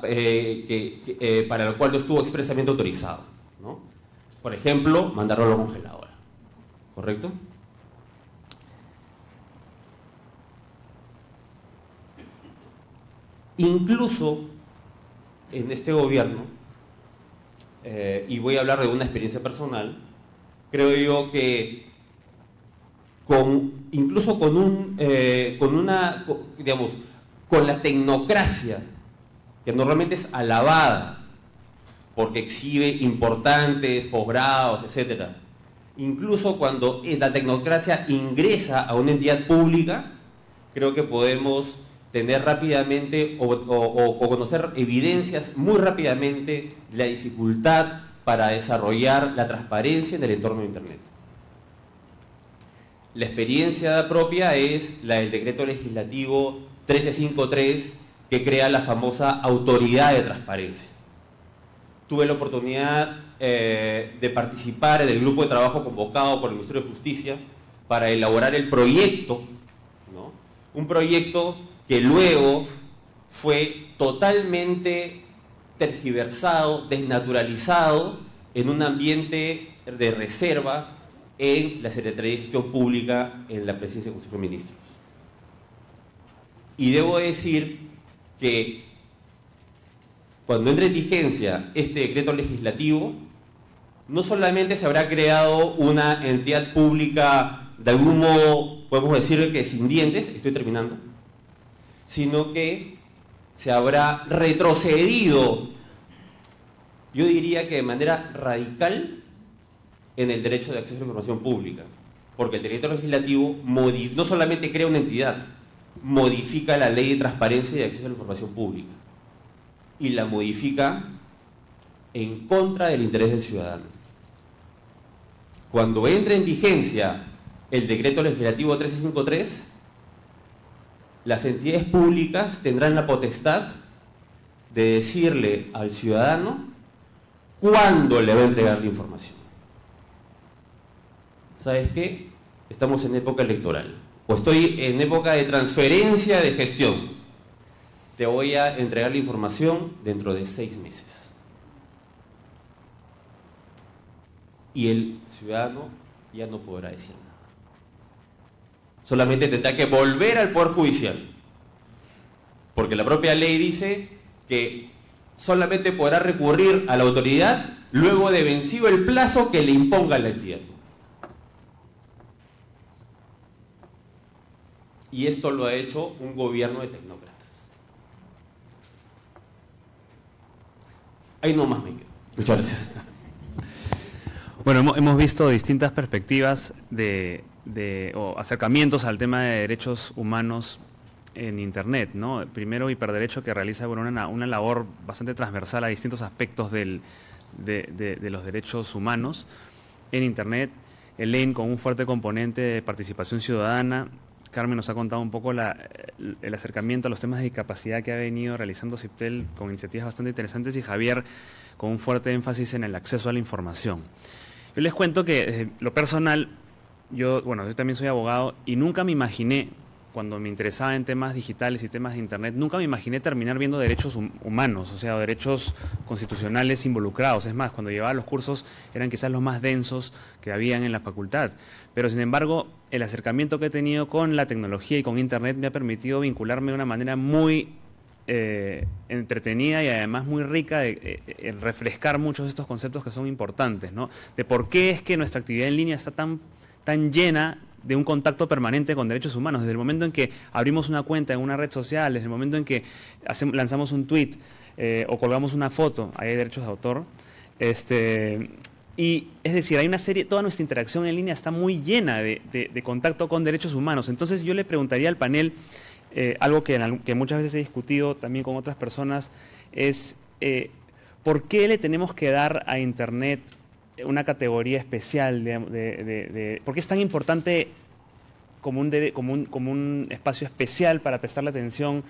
eh, que, eh, para lo cual no estuvo expresamente autorizado. Por ejemplo, mandarlo a la congeladora. ¿Correcto? Incluso en este gobierno, eh, y voy a hablar de una experiencia personal, creo yo que con, incluso con, un, eh, con una, digamos, con la tecnocracia, que normalmente es alabada, porque exhibe importantes posgrados, etc. Incluso cuando la tecnocracia ingresa a una entidad pública, creo que podemos tener rápidamente o, conocer evidencias muy rápidamente de la dificultad para desarrollar la transparencia en el entorno de Internet. La experiencia propia es la del decreto legislativo 1353 que crea la famosa autoridad de transparencia. Tuve la oportunidad eh, de participar en el grupo de trabajo convocado por el Ministerio de Justicia para elaborar el proyecto, un proyecto que luego fue totalmente tergiversado, desnaturalizado en un ambiente de reserva en la Secretaría de Gestión Pública en la presidencia del Consejo de Ministros. Y debo decir que cuando entre en vigencia este decreto legislativo, no solamente se habrá creado una entidad pública de algún modo, podemos decir que sin dientes, estoy terminando, sino que se habrá retrocedido, yo diría que de manera radical, en el derecho de acceso a la información pública. Porque el derecho legislativo no solamente crea una entidad, modifica la ley de transparencia y de acceso a la información pública. Y la modifica en contra del interés del ciudadano. cuando entre en vigencia el decreto legislativo 1353, las entidades públicas tendrán la potestad de decirle al ciudadano cuándo le va a entregar la información. ¿Sabes qué? Estamos en época electoral. O estoy en época de transferencia de gestión. Te voy a entregar la información dentro de seis meses. Y el ciudadano ya no podrá decir. Solamente tendrá que volver al Poder Judicial. Porque la propia ley dice que solamente podrá recurrir a la autoridad luego de vencido el plazo que le imponga la entidad. Y esto lo ha hecho un gobierno de tecnócratas. Ahí nomás me quedo. Muchas gracias. Bueno, hemos, hemos visto distintas perspectivas de, de, o acercamientos al tema de derechos humanos en Internet. ¿no? Primero, Hiperderecho, que realiza una, una labor bastante transversal a distintos aspectos del, de, los derechos humanos en Internet. Elaine, con un fuerte componente de participación ciudadana. Carmen nos ha contado un poco la, el acercamiento a los temas de discapacidad que ha venido realizando CIPTEL con iniciativas bastante interesantes y Javier con un fuerte énfasis en el acceso a la información. Yo les cuento que lo personal, yo, bueno, yo también soy abogado y nunca me imaginé, cuando me interesaba en temas digitales y temas de Internet, nunca me imaginé terminar viendo derechos hum humanos, o sea, derechos constitucionales involucrados. Es más, cuando llevaba los cursos eran quizás los más densos que habían en la facultad. Pero, sin embargo, el acercamiento que he tenido con la tecnología y con Internet me ha permitido vincularme de una manera muy eh, entretenida y además muy rica de, eh, refrescar muchos de estos conceptos que son importantes, ¿no? De por qué es que nuestra actividad en línea está tan, tan llena de un contacto permanente con derechos humanos. Desde el momento en que abrimos una cuenta en una red social, desde el momento en que lanzamos un tweet eh, o colgamos una foto, ahí hay derechos de autor. Este, y es decir, hay una serie, toda nuestra interacción en línea está muy llena de, contacto con derechos humanos. Entonces yo le preguntaría al panel, eh, algo que, muchas veces he discutido también con otras personas, es eh, por qué le tenemos que dar a Internet una categoría especial, de, de, por qué es tan importante como un, como, un, como un espacio especial para prestarle atención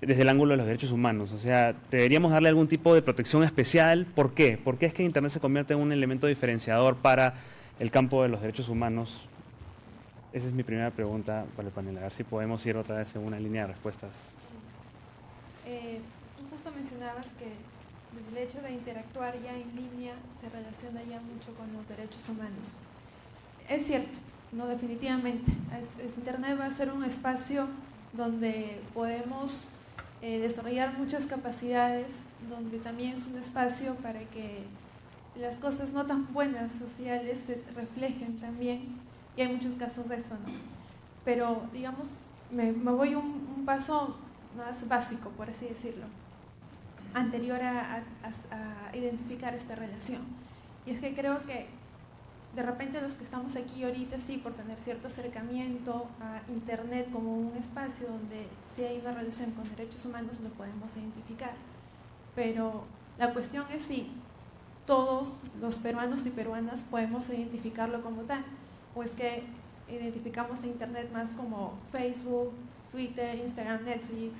desde el ángulo de los derechos humanos. O sea, deberíamos darle algún tipo de protección especial. ¿Por qué? ¿Por qué es que Internet se convierte en un elemento diferenciador para el campo de los derechos humanos esa es mi primera pregunta para el panel, a ver si podemos ir otra vez en una línea de respuestas. Eh, justo mencionabas que el hecho de interactuar ya en línea se relaciona ya mucho con los derechos humanos. Es cierto, no definitivamente. Internet va a ser un espacio donde podemos eh, desarrollar muchas capacidades, donde también es un espacio para que las cosas no tan buenas sociales se reflejen también y hay muchos casos de eso, ¿no? Pero, digamos, me, me voy un, un, paso más básico, por así decirlo, anterior a, a, a, identificar esta relación. Y es que creo que de repente los que estamos aquí ahorita, sí, por tener cierto acercamiento a Internet como un espacio donde sí hay una relación con derechos humanos, lo podemos identificar. Pero la cuestión es si todos los peruanos y peruanas podemos identificarlo como tal o es que identificamos a Internet más como Facebook, Twitter, Instagram, Netflix,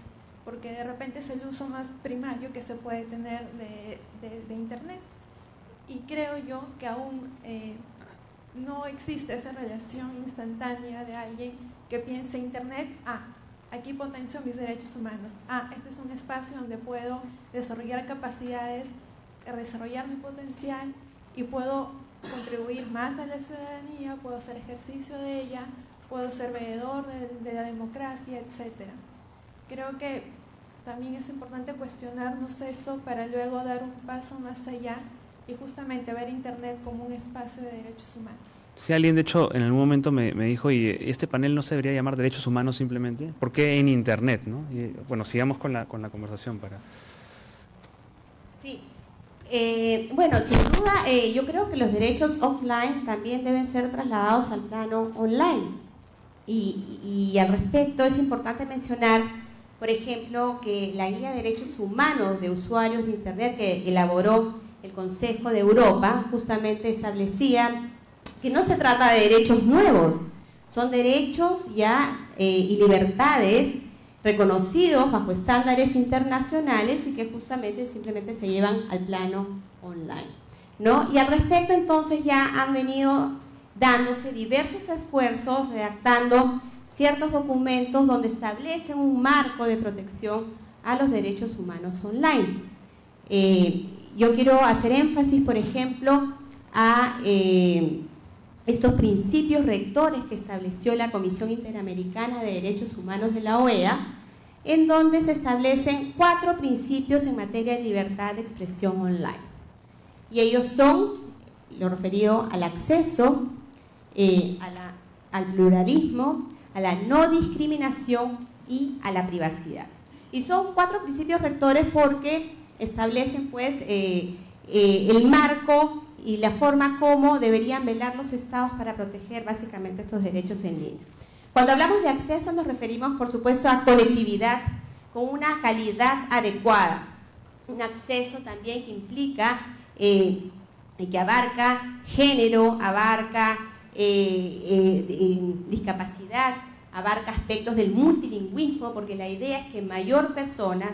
porque de repente es el uso más primario que se puede tener de, Internet. Y creo yo que aún eh, no existe esa relación instantánea de alguien que piense Internet, ah, aquí potencio mis derechos humanos, ah, este es un espacio donde puedo desarrollar capacidades, desarrollar mi potencial y puedo contribuir más a la ciudadanía, puedo hacer ejercicio de ella, puedo ser veedor de, de la democracia, etc. Creo que también es importante cuestionarnos eso para luego dar un paso más allá y justamente ver Internet como un espacio de derechos humanos. Si alguien, de hecho, en algún momento me, me, dijo, y este panel no se debería llamar derechos humanos simplemente, ¿por qué en Internet? ¿no? Y, bueno, sigamos con la, con la conversación para... Sí, eh, bueno, sin duda, eh, yo creo que los derechos offline también deben ser trasladados al plano online. Y, y, al respecto es importante mencionar, por ejemplo, que la Guía de Derechos Humanos de Usuarios de Internet que elaboró el Consejo de Europa justamente establecía que no se trata de derechos nuevos, son derechos ya eh, y libertades reconocidos bajo estándares internacionales y que justamente simplemente se llevan al plano online. ¿no? Y al respecto entonces ya han venido dándose diversos esfuerzos redactando ciertos documentos donde establecen un marco de protección a los derechos humanos online. Eh, yo quiero hacer énfasis, por ejemplo, a eh, estos principios rectores que estableció la Comisión Interamericana de Derechos Humanos de la OEA, en donde se establecen cuatro principios en materia de libertad de expresión online. Y ellos son, lo referido al acceso, eh, al pluralismo, a la no discriminación y a la privacidad. Y son cuatro principios rectores porque establecen pues eh, eh, el marco y la forma como deberían velar los estados para proteger básicamente estos derechos en línea. Cuando hablamos de acceso nos referimos, por supuesto, a conectividad con una calidad adecuada. Un acceso también que implica, eh, que abarca género, abarca eh, eh, discapacidad, abarca aspectos del multilingüismo, porque la idea es que mayor personas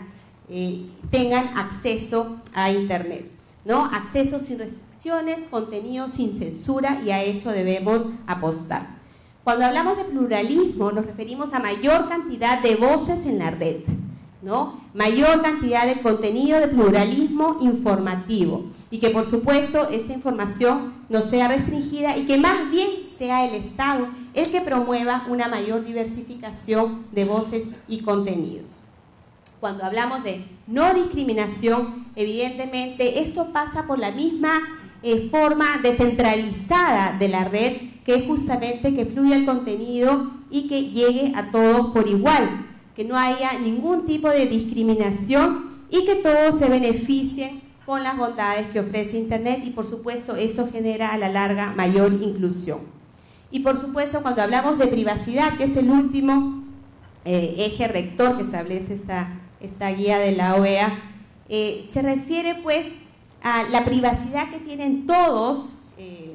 tengan acceso a Internet. ¿no? Acceso sin restricciones, contenido sin censura y a eso debemos apostar. Cuando hablamos de pluralismo nos referimos a mayor cantidad de voces en la red, ¿no? mayor cantidad de contenido de pluralismo informativo y que por supuesto esta información no sea restringida y que más bien sea el Estado el que promueva una mayor diversificación de voces y contenidos. Cuando hablamos de no discriminación, evidentemente esto pasa por la misma eh, forma descentralizada de la red, que es justamente que fluya el contenido y que llegue a todos por igual, que no haya ningún tipo de discriminación y que todos se beneficien con las bondades que ofrece Internet y por supuesto eso genera a la larga mayor inclusión. Y por supuesto cuando hablamos de privacidad, que es el último eh, eje rector que establece esta, esta guía de la OEA, eh, se refiere pues a la privacidad que tienen eh,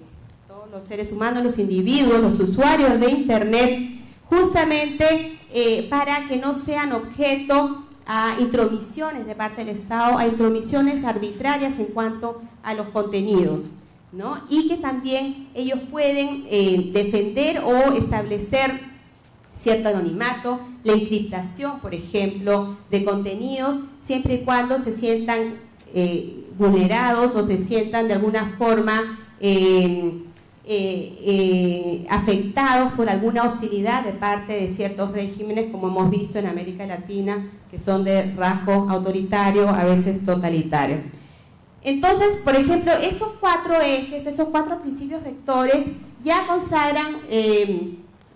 todos los seres humanos, los individuos, los usuarios de Internet, justamente eh, para que no sean objeto a intromisiones de parte del Estado, a intromisiones arbitrarias en cuanto a los contenidos. ¿no? Y que también ellos pueden eh, defender o establecer cierto anonimato, la encriptación, por ejemplo, de contenidos, siempre y cuando se sientan vulnerados o se sientan de alguna forma eh, eh, eh, afectados por alguna hostilidad de parte de ciertos regímenes, como hemos visto en América Latina, que son de rasgo autoritario, a veces totalitario. Entonces, por ejemplo, estos cuatro ejes, esos cuatro principios rectores, ya consagran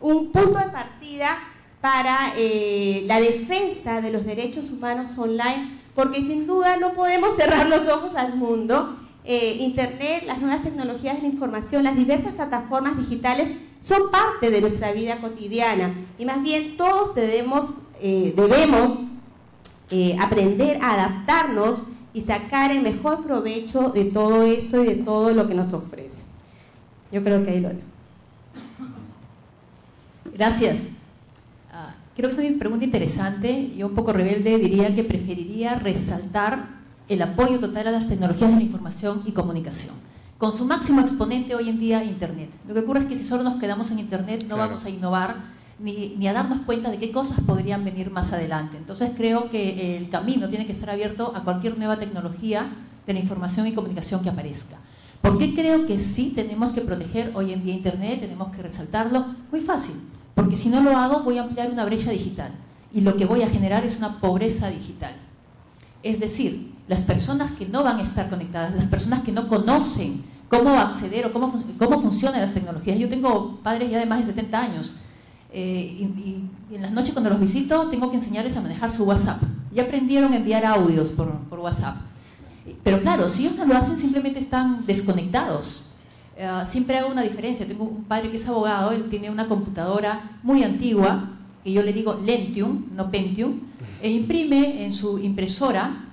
un punto de partida para la defensa de los derechos humanos online porque sin duda no podemos cerrar los ojos al mundo. Eh, Internet, las nuevas tecnologías de la información, las diversas plataformas digitales son parte de nuestra vida cotidiana y más bien todos debemos, eh, eh, aprender a adaptarnos y sacar el mejor provecho de todo esto y de todo lo que nos ofrece. Yo creo que ahí lo dejo. Gracias. Creo que es una pregunta interesante. Yo un poco rebelde diría que preferiría resaltar el apoyo total a las tecnologías de la información y comunicación. Con su máximo exponente hoy en día, Internet. Lo que ocurre es que si solo nos quedamos en Internet no vamos a innovar ni, ni, a darnos cuenta de qué cosas podrían venir más adelante. Entonces creo que el camino tiene que estar abierto a cualquier nueva tecnología de la información y comunicación que aparezca. ¿Por qué creo que sí tenemos que proteger hoy en día Internet? Tenemos que resaltarlo. Muy fácil porque si no lo hago voy a ampliar una brecha digital y lo que voy a generar es una pobreza digital. Es decir, las personas que no van a estar conectadas, las personas que no conocen cómo acceder o cómo, cómo funcionan las tecnologías. Yo tengo padres ya de más de 70 años eh, y, en las noches cuando los visito tengo que enseñarles a manejar su WhatsApp. Ya aprendieron a enviar audios por, por WhatsApp. Pero claro, si ellos no lo hacen simplemente están desconectados eh, siempre hago una diferencia. Tengo un padre que es abogado, él tiene una computadora muy antigua, que yo le digo Lentium, no Pentium, e imprime en su impresora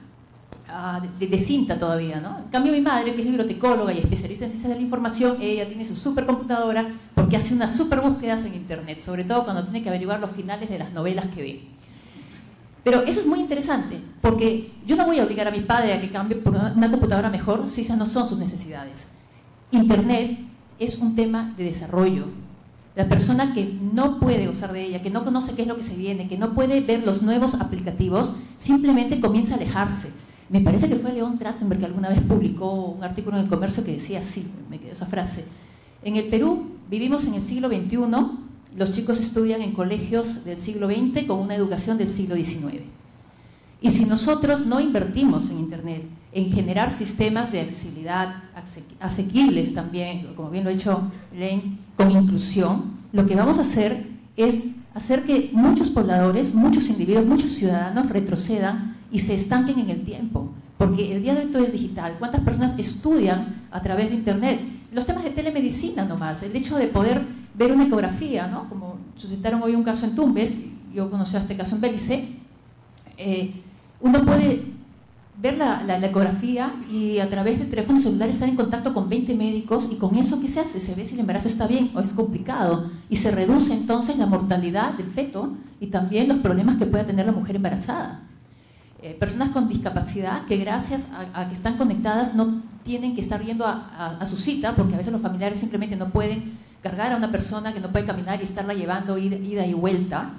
de, de, cinta todavía, ¿no? En cambio mi madre, que es bibliotecóloga y especialista en ciencias de la información, ella tiene su supercomputadora porque hace unas super búsquedas en internet, sobre todo cuando tiene que averiguar los finales de las novelas que ve. Pero eso es muy interesante, porque yo no voy a obligar a mi padre a que cambie por una computadora mejor si esas no son sus necesidades. Internet es un tema de desarrollo. La persona que no puede usar de ella, que no conoce qué es lo que se viene, que no puede ver los nuevos aplicativos, simplemente comienza a alejarse. Me parece que fue León Trachtenberg que alguna vez publicó un artículo en el comercio que decía así, me quedó esa frase. En el Perú vivimos en el siglo XXI, los chicos estudian en colegios del siglo XX con una educación del siglo XIX. Y si nosotros no invertimos en Internet, en generar sistemas de accesibilidad asequibles también, como bien lo ha hecho Lane, con inclusión, lo que vamos a hacer es hacer que muchos pobladores, muchos individuos, muchos ciudadanos retrocedan y se estanquen en el tiempo. Porque el día de hoy todo es digital. ¿Cuántas personas estudian a través de Internet? Los temas de telemedicina nomás, el hecho de poder ver una ecografía, ¿no? como suscitaron hoy un caso en Tumbes, yo conocí a este caso en Belice, eh, uno puede ver la, ecografía y a través del teléfono celular estar en contacto con 20 médicos y con eso ¿qué se hace? Se ve si el embarazo está bien o es complicado y se reduce entonces la mortalidad del feto y también los problemas que puede tener la mujer embarazada. Eh, personas con discapacidad que gracias a, que están conectadas no tienen que estar yendo a, su cita porque a veces los familiares simplemente no pueden cargar a una persona que no puede caminar y estarla llevando ida y vuelta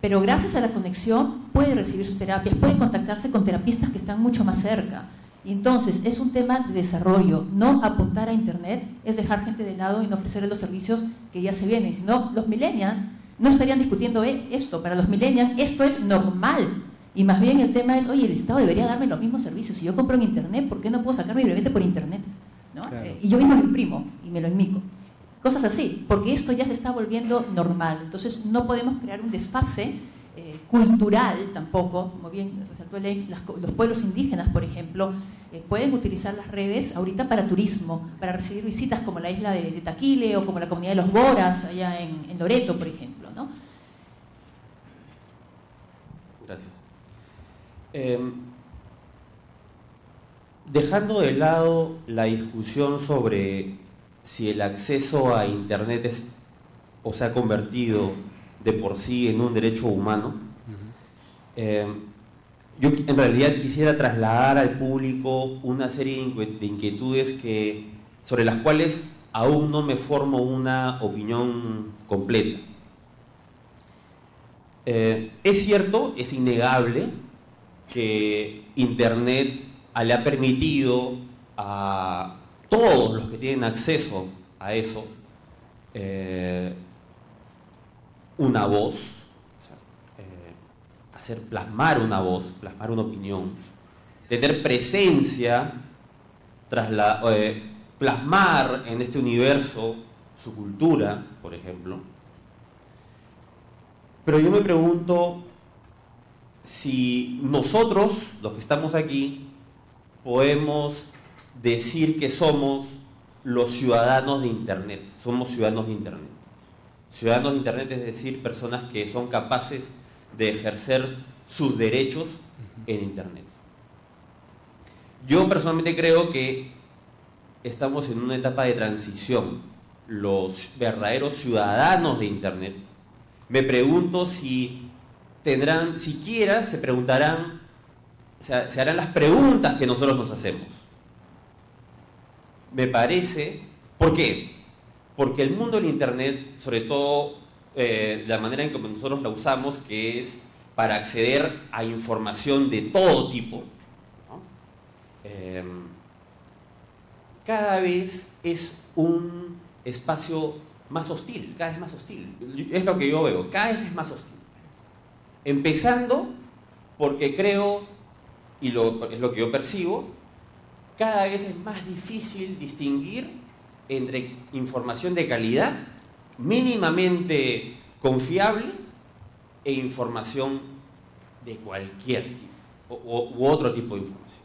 pero gracias a la conexión puede recibir sus terapias, puede contactarse con terapistas que están mucho más cerca. Y entonces es un tema de desarrollo, no apuntar a Internet es dejar gente de lado y no ofrecerle los servicios que ya se vienen, sino los millennials no estarían discutiendo eh, esto, para los millennials esto es normal. Y más bien el tema es, oye, el Estado debería darme los mismos servicios. Si yo compro en Internet, ¿por qué no puedo sacar mi brevete por Internet? Eh, y yo mismo lo imprimo y me lo enmico. Cosas así, porque esto ya se está volviendo normal. Entonces no podemos crear un desfase eh, cultural tampoco, como bien resaltó los pueblos indígenas, por ejemplo, eh, pueden utilizar las redes ahorita para turismo, para recibir visitas como la isla de, Taquile o como la comunidad de los Boras, allá en, Loreto, por ejemplo. ¿no? Gracias. Em, dejando de lado la discusión sobre si el acceso a Internet es, o se ha convertido de por sí en un derecho humano, eh, yo en realidad quisiera trasladar al público una serie de inquietudes que, sobre las cuales aún no me formo una opinión completa. Eh, es cierto, es innegable que Internet le ha permitido a todos los que tienen acceso a eso, eh, una voz, eh, hacer plasmar una voz, plasmar una opinión, tener presencia, eh, plasmar en este universo su cultura, por ejemplo. Pero yo me pregunto si nosotros, los que estamos aquí, podemos decir que somos los ciudadanos de Internet, somos ciudadanos de Internet. Ciudadanos de Internet es decir, personas que son capaces de ejercer sus derechos en Internet. Yo personalmente creo que estamos en una etapa de transición. Los verdaderos ciudadanos de Internet, me pregunto si tendrán, siquiera se preguntarán, se harán las preguntas que nosotros nos hacemos me parece, ¿por qué? Porque el mundo del Internet, sobre todo eh, la manera en que nosotros la usamos, que es para acceder a información de todo tipo, em, cada vez es un espacio más hostil, cada vez más hostil. Es lo que yo veo, cada vez es más hostil. Empezando porque creo, y lo, es lo que yo percibo, cada vez es más difícil distinguir entre información de calidad, mínimamente confiable, e información de cualquier tipo, u otro tipo de información.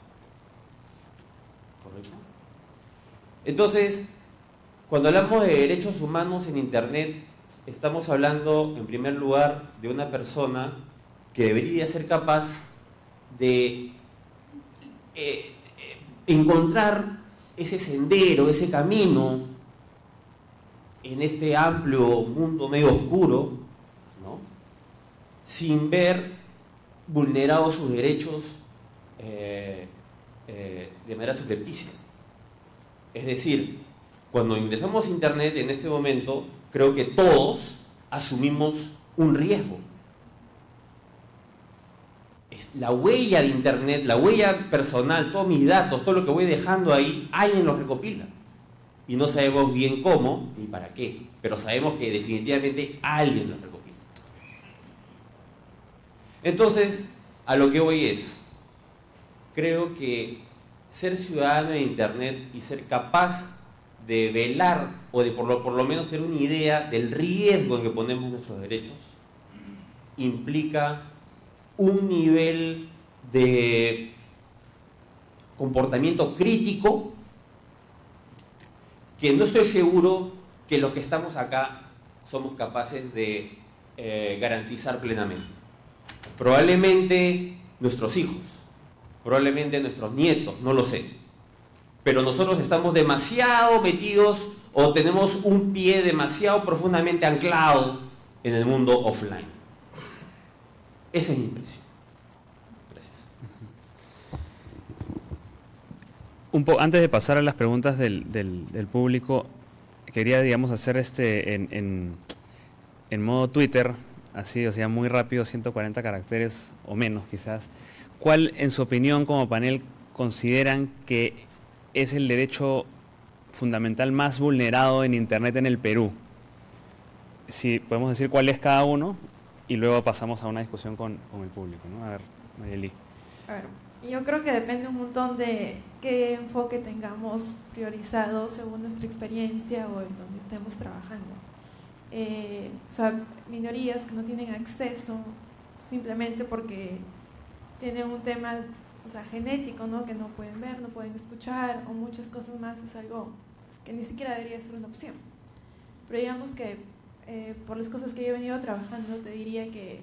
¿Correcto? Entonces, cuando hablamos de derechos humanos en Internet, estamos hablando, en primer lugar, de una persona que debería ser capaz de eh, encontrar ese sendero, ese camino en este amplio mundo medio oscuro, ¿no? sin ver vulnerados sus derechos eh, eh, de manera subrepticia. Es decir, cuando ingresamos a Internet en este momento, creo que todos asumimos un riesgo. Es la huella de Internet, la huella personal, todos mis datos, todo lo que voy dejando ahí, alguien los recopila. Y no sabemos bien cómo ni para qué, pero sabemos que definitivamente alguien los recopila. Entonces, a lo que voy es, creo que ser ciudadano de Internet y ser capaz de velar o de por lo, menos tener una idea del riesgo en que ponemos nuestros derechos implica un nivel de comportamiento crítico que no estoy seguro que los que estamos acá somos capaces de eh, garantizar plenamente. Probablemente nuestros hijos, probablemente nuestros nietos, no lo sé. Pero nosotros estamos demasiado metidos o tenemos un pie demasiado profundamente anclado en el mundo offline. Esa es mi impresión. Gracias. Un po- antes de pasar a las preguntas del, del- público, quería, digamos, hacer este en- en modo Twitter, así, o sea, muy rápido, 140 caracteres o menos quizás. ¿Cuál, en su opinión, como panel, consideran que es el derecho fundamental más vulnerado en Internet en el Perú? Si podemos decir cuál es cada uno y luego pasamos a una discusión con, con el público, ¿no? A ver, Mayeli. A ver, yo creo que depende un montón de qué enfoque tengamos priorizado según nuestra experiencia o en donde estemos trabajando. Eh, o sea, minorías que no tienen acceso simplemente porque tienen un tema o sea, genético, ¿no? que no pueden ver, no pueden escuchar o muchas cosas más, es algo que ni siquiera debería ser una opción. Pero digamos que eh, por las cosas que yo he venido trabajando, te diría que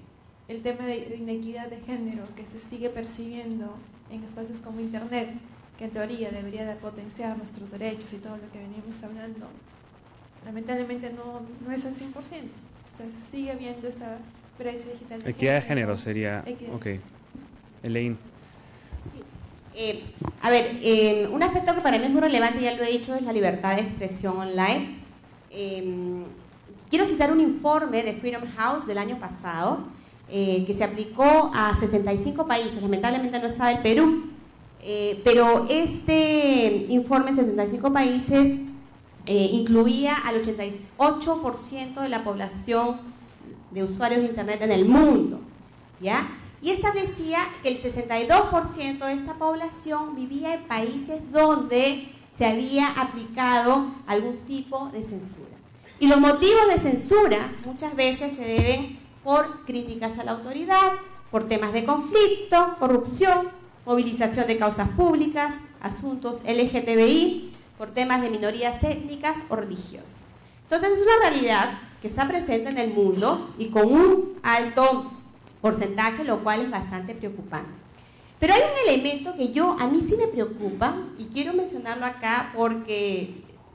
el tema de, de inequidad de género que se sigue percibiendo en espacios como Internet, que en teoría debería de potenciar nuestros derechos y todo lo que venimos hablando, lamentablemente no, no es al 100%. O sea, se sigue viendo esta brecha digital. Equidad de género sería. Equidad. Ok. Elaine. Eh, a ver, eh, un aspecto que para mí es muy relevante, ya lo he dicho, es la libertad de expresión online. Eh, quiero citar un informe de Freedom House del año pasado eh, que se aplicó a 65 países, lamentablemente no estaba el Perú, eh, pero este informe en 65 países incluía al 88% de la población de usuarios de Internet en el mundo, ¿ya? Y establecía que el 62% de esta población vivía en países donde se había aplicado algún tipo de censura. Y los motivos de censura muchas veces se deben por críticas a la autoridad, por temas de conflicto, corrupción, movilización de causas públicas, asuntos LGTBI, por temas de minorías étnicas o religiosas. Entonces es una realidad que está presente en el mundo y con un alto porcentaje, lo cual es bastante preocupante. Pero hay un elemento que yo, a mí sí me preocupa y quiero mencionarlo acá porque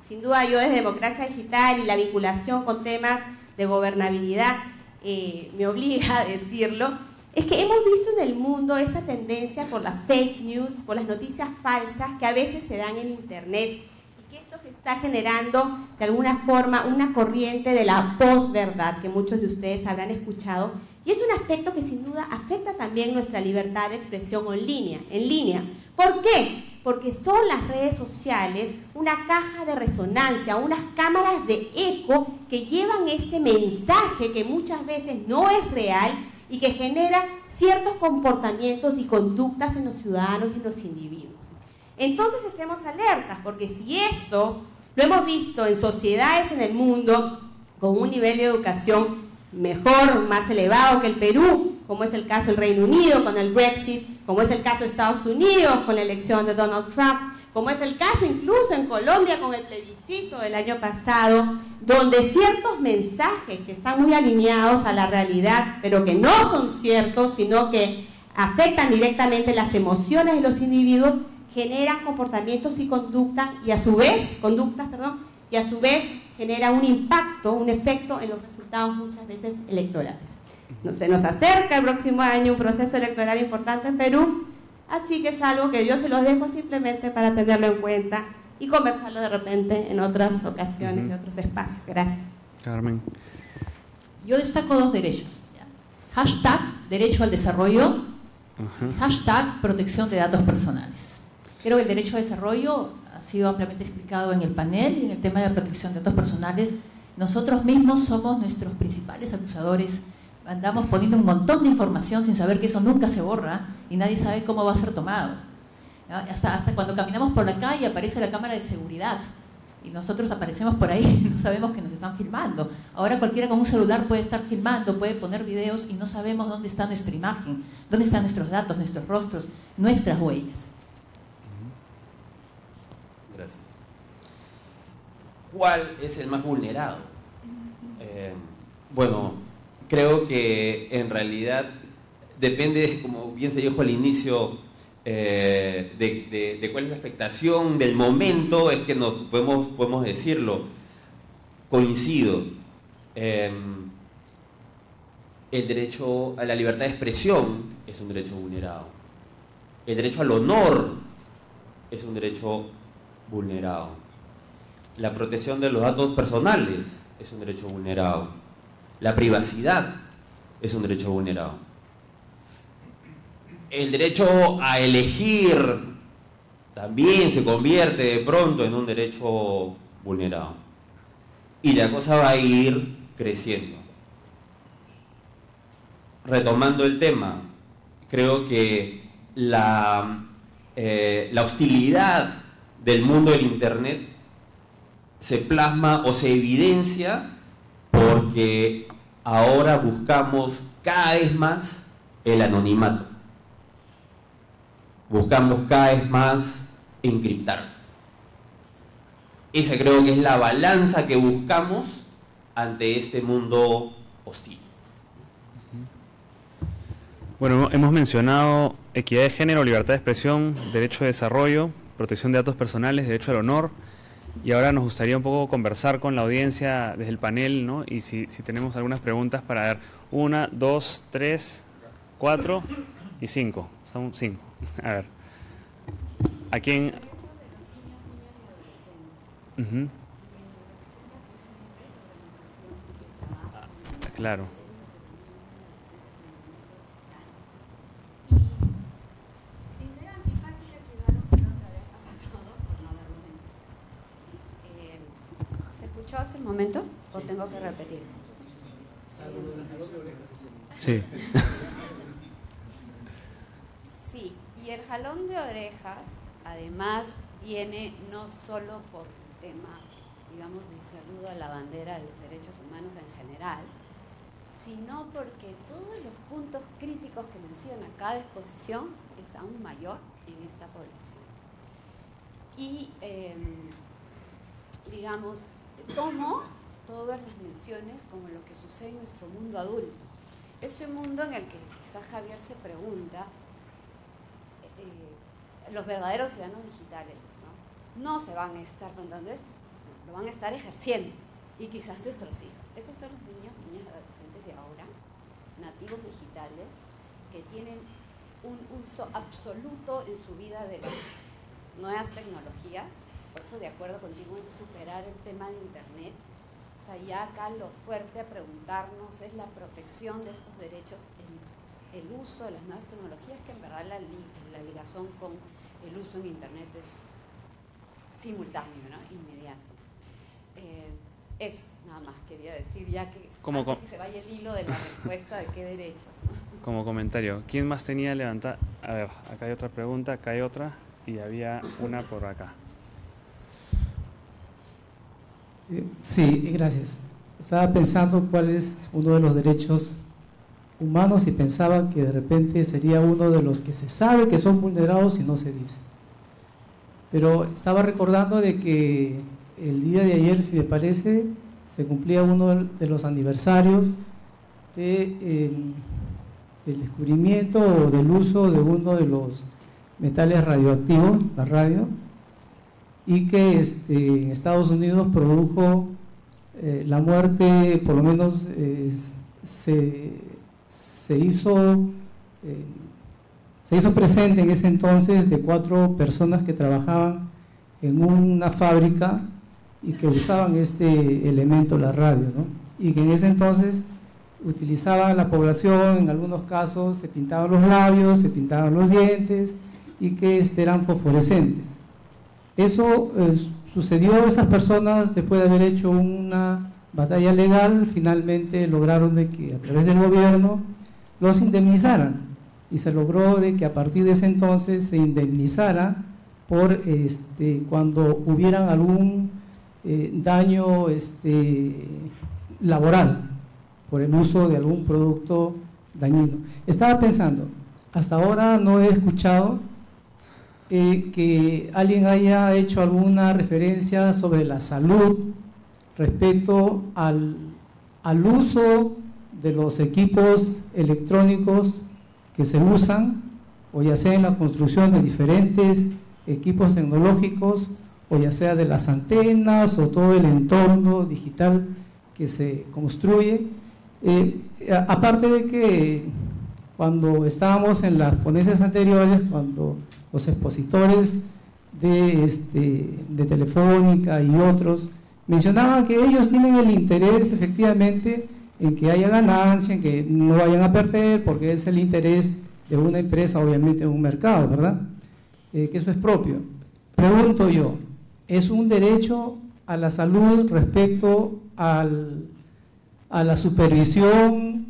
sin duda yo desde Democracia Digital y la vinculación con temas de gobernabilidad eh, me obliga a decirlo, es que hemos visto en el mundo esta tendencia por las fake news, por las noticias falsas que a veces se dan en Internet y que esto está generando de alguna forma una corriente de la posverdad que muchos de ustedes habrán escuchado y es un aspecto que sin duda afecta también nuestra libertad de expresión en línea. En línea. ¿Por qué? Porque son las redes sociales una caja de resonancia, unas cámaras de eco que llevan este mensaje que muchas veces no es real y que genera ciertos comportamientos y conductas en los ciudadanos y en los individuos. Entonces estemos alertas, porque si esto lo hemos visto en sociedades en el mundo con un nivel de educación mejor, más elevado que el Perú, como es el caso del Reino Unido con el Brexit, como es el caso de Estados Unidos con la elección de Donald Trump, como es el caso incluso en Colombia con el plebiscito del año pasado, donde ciertos mensajes que están muy alineados a la realidad, pero que no son ciertos, sino que afectan directamente las emociones de los individuos, generan comportamientos y conductas y a su vez, conductas, perdón, y a su vez genera un impacto, un efecto en los resultados muchas veces electorales. No se nos acerca el próximo año un proceso electoral importante en Perú, así que es algo que yo se los dejo simplemente para tenerlo en cuenta y conversarlo de repente en otras ocasiones, en otros espacios. Gracias. Carmen. Yo destaco dos derechos. Hashtag derecho al desarrollo, hashtag protección de datos personales. Creo que el derecho al desarrollo ha sido ampliamente explicado en el panel y en el tema de protección de datos personales. Nosotros mismos somos nuestros principales acusadores. Andamos poniendo un montón de información sin saber que eso nunca se borra y nadie sabe cómo va a ser tomado. Hasta, hasta cuando caminamos por la calle aparece la cámara de seguridad y nosotros aparecemos por ahí, no sabemos que nos están filmando. Ahora cualquiera con un celular puede estar filmando, puede poner videos y no sabemos dónde está nuestra imagen, dónde están nuestros datos, nuestros rostros, nuestras huellas. Gracias. ¿Cuál es el más vulnerado? Eh, bueno, creo que en realidad depende, como bien se dijo al inicio, eh, de, cuál es la afectación del momento, es que nos podemos, podemos decirlo. Coincido. Em, el derecho a la libertad de expresión es un derecho vulnerado. El derecho al honor es un derecho vulnerado. La protección de los datos personales es un derecho vulnerado. La privacidad es un derecho vulnerado el derecho a elegir también se convierte de pronto en un derecho vulnerado. Y la cosa va a ir creciendo. Retomando el tema, creo que la, eh, la hostilidad del mundo del Internet se plasma o se evidencia porque ahora buscamos cada vez más el anonimato buscamos cada vez más encriptar. Esa creo que es la balanza que buscamos ante este mundo hostil. Bueno, hemos mencionado equidad de género, libertad de expresión, derecho de desarrollo, protección de datos personales, derecho al honor. Y ahora nos gustaría un poco conversar con la audiencia desde el panel, ¿no? Y si, tenemos algunas preguntas para ver. Una, dos, tres, cuatro y cinco. Son cinco. [LAUGHS] A ver. ¿A quién? Claro. Y sin ser antipática, quedaron un pelón de orejas a todos por no haberlo mencionado. ¿Se escuchó hasta el momento o tengo que repetir? [LAUGHS] Sí. Y el jalón de orejas, además, viene no solo por tema, digamos, de saludo a la bandera de los derechos humanos en general, sino porque todos los puntos críticos que menciona cada exposición es aún mayor en esta población. Y, em, digamos, tomo todas las menciones como lo que sucede en nuestro mundo adulto. Este mundo en el que quizás Javier se pregunta, eh, los verdaderos ciudadanos digitales ¿no? se van a estar preguntando esto, lo van a estar ejerciendo y quizás nuestros hijos. Esos son los niños, niñas adolescentes de ahora, nativos digitales, que tienen un uso absoluto en su vida de las nuevas tecnologías. Por eso, de acuerdo contigo en superar el tema de Internet, o sea, ya acá lo fuerte a preguntarnos es la protección de estos derechos en el uso de las nuevas tecnologías, que en verdad la, la ligación con el uso en Internet es simultáneo, ¿no? inmediato. Eh, eso, nada más quería decir, ya que, Como que se vaya el hilo de la respuesta de qué derechos. [LAUGHS] Como comentario, ¿quién más tenía levantar? A ver, acá hay otra pregunta, acá hay otra y había una por acá. Eh, sí, gracias. Estaba pensando cuál es uno de los derechos humanos y pensaban que de repente sería uno de los que se sabe que son vulnerados y no se dice. Pero estaba recordando de que el día de ayer, si me parece, se cumplía uno de los aniversarios em, del descubrimiento o del uso de uno de los metales radioactivos, la radio, y que este, en Estados Unidos produjo eh, la muerte, por lo menos eh, se, se, hizo, eh, se hizo presente en ese entonces de cuatro personas que trabajaban en una fábrica y que usaban este elemento, la radio, ¿no? y que en ese entonces utilizaba la población, en algunos casos se pintaban los labios, se pintaban los dientes y que este, eran fosforescentes. Eso eh, sucedió a esas personas después de haber hecho una batalla legal, finalmente lograron de que a través del gobierno los indemnizaran y se logró de que a partir de ese entonces se indemnizara por este, cuando hubieran algún eh, daño este, laboral por el uso de algún producto dañino. Estaba pensando, hasta ahora no he escuchado eh, que alguien haya hecho alguna referencia sobre la salud respecto al, uso de los equipos electrónicos que se usan, o ya sea en la construcción de diferentes equipos tecnológicos, o ya sea de las antenas o todo el entorno digital que se construye. Eh, aparte de que cuando estábamos en las ponencias anteriores, cuando los expositores de, este, de Telefónica y otros mencionaban que ellos tienen el interés efectivamente en que haya ganancia, en que no vayan a perder, porque es el interés de una empresa, obviamente, en un mercado, ¿verdad? Eh, que eso es propio. Pregunto yo, ¿es un derecho a la salud respecto a la supervisión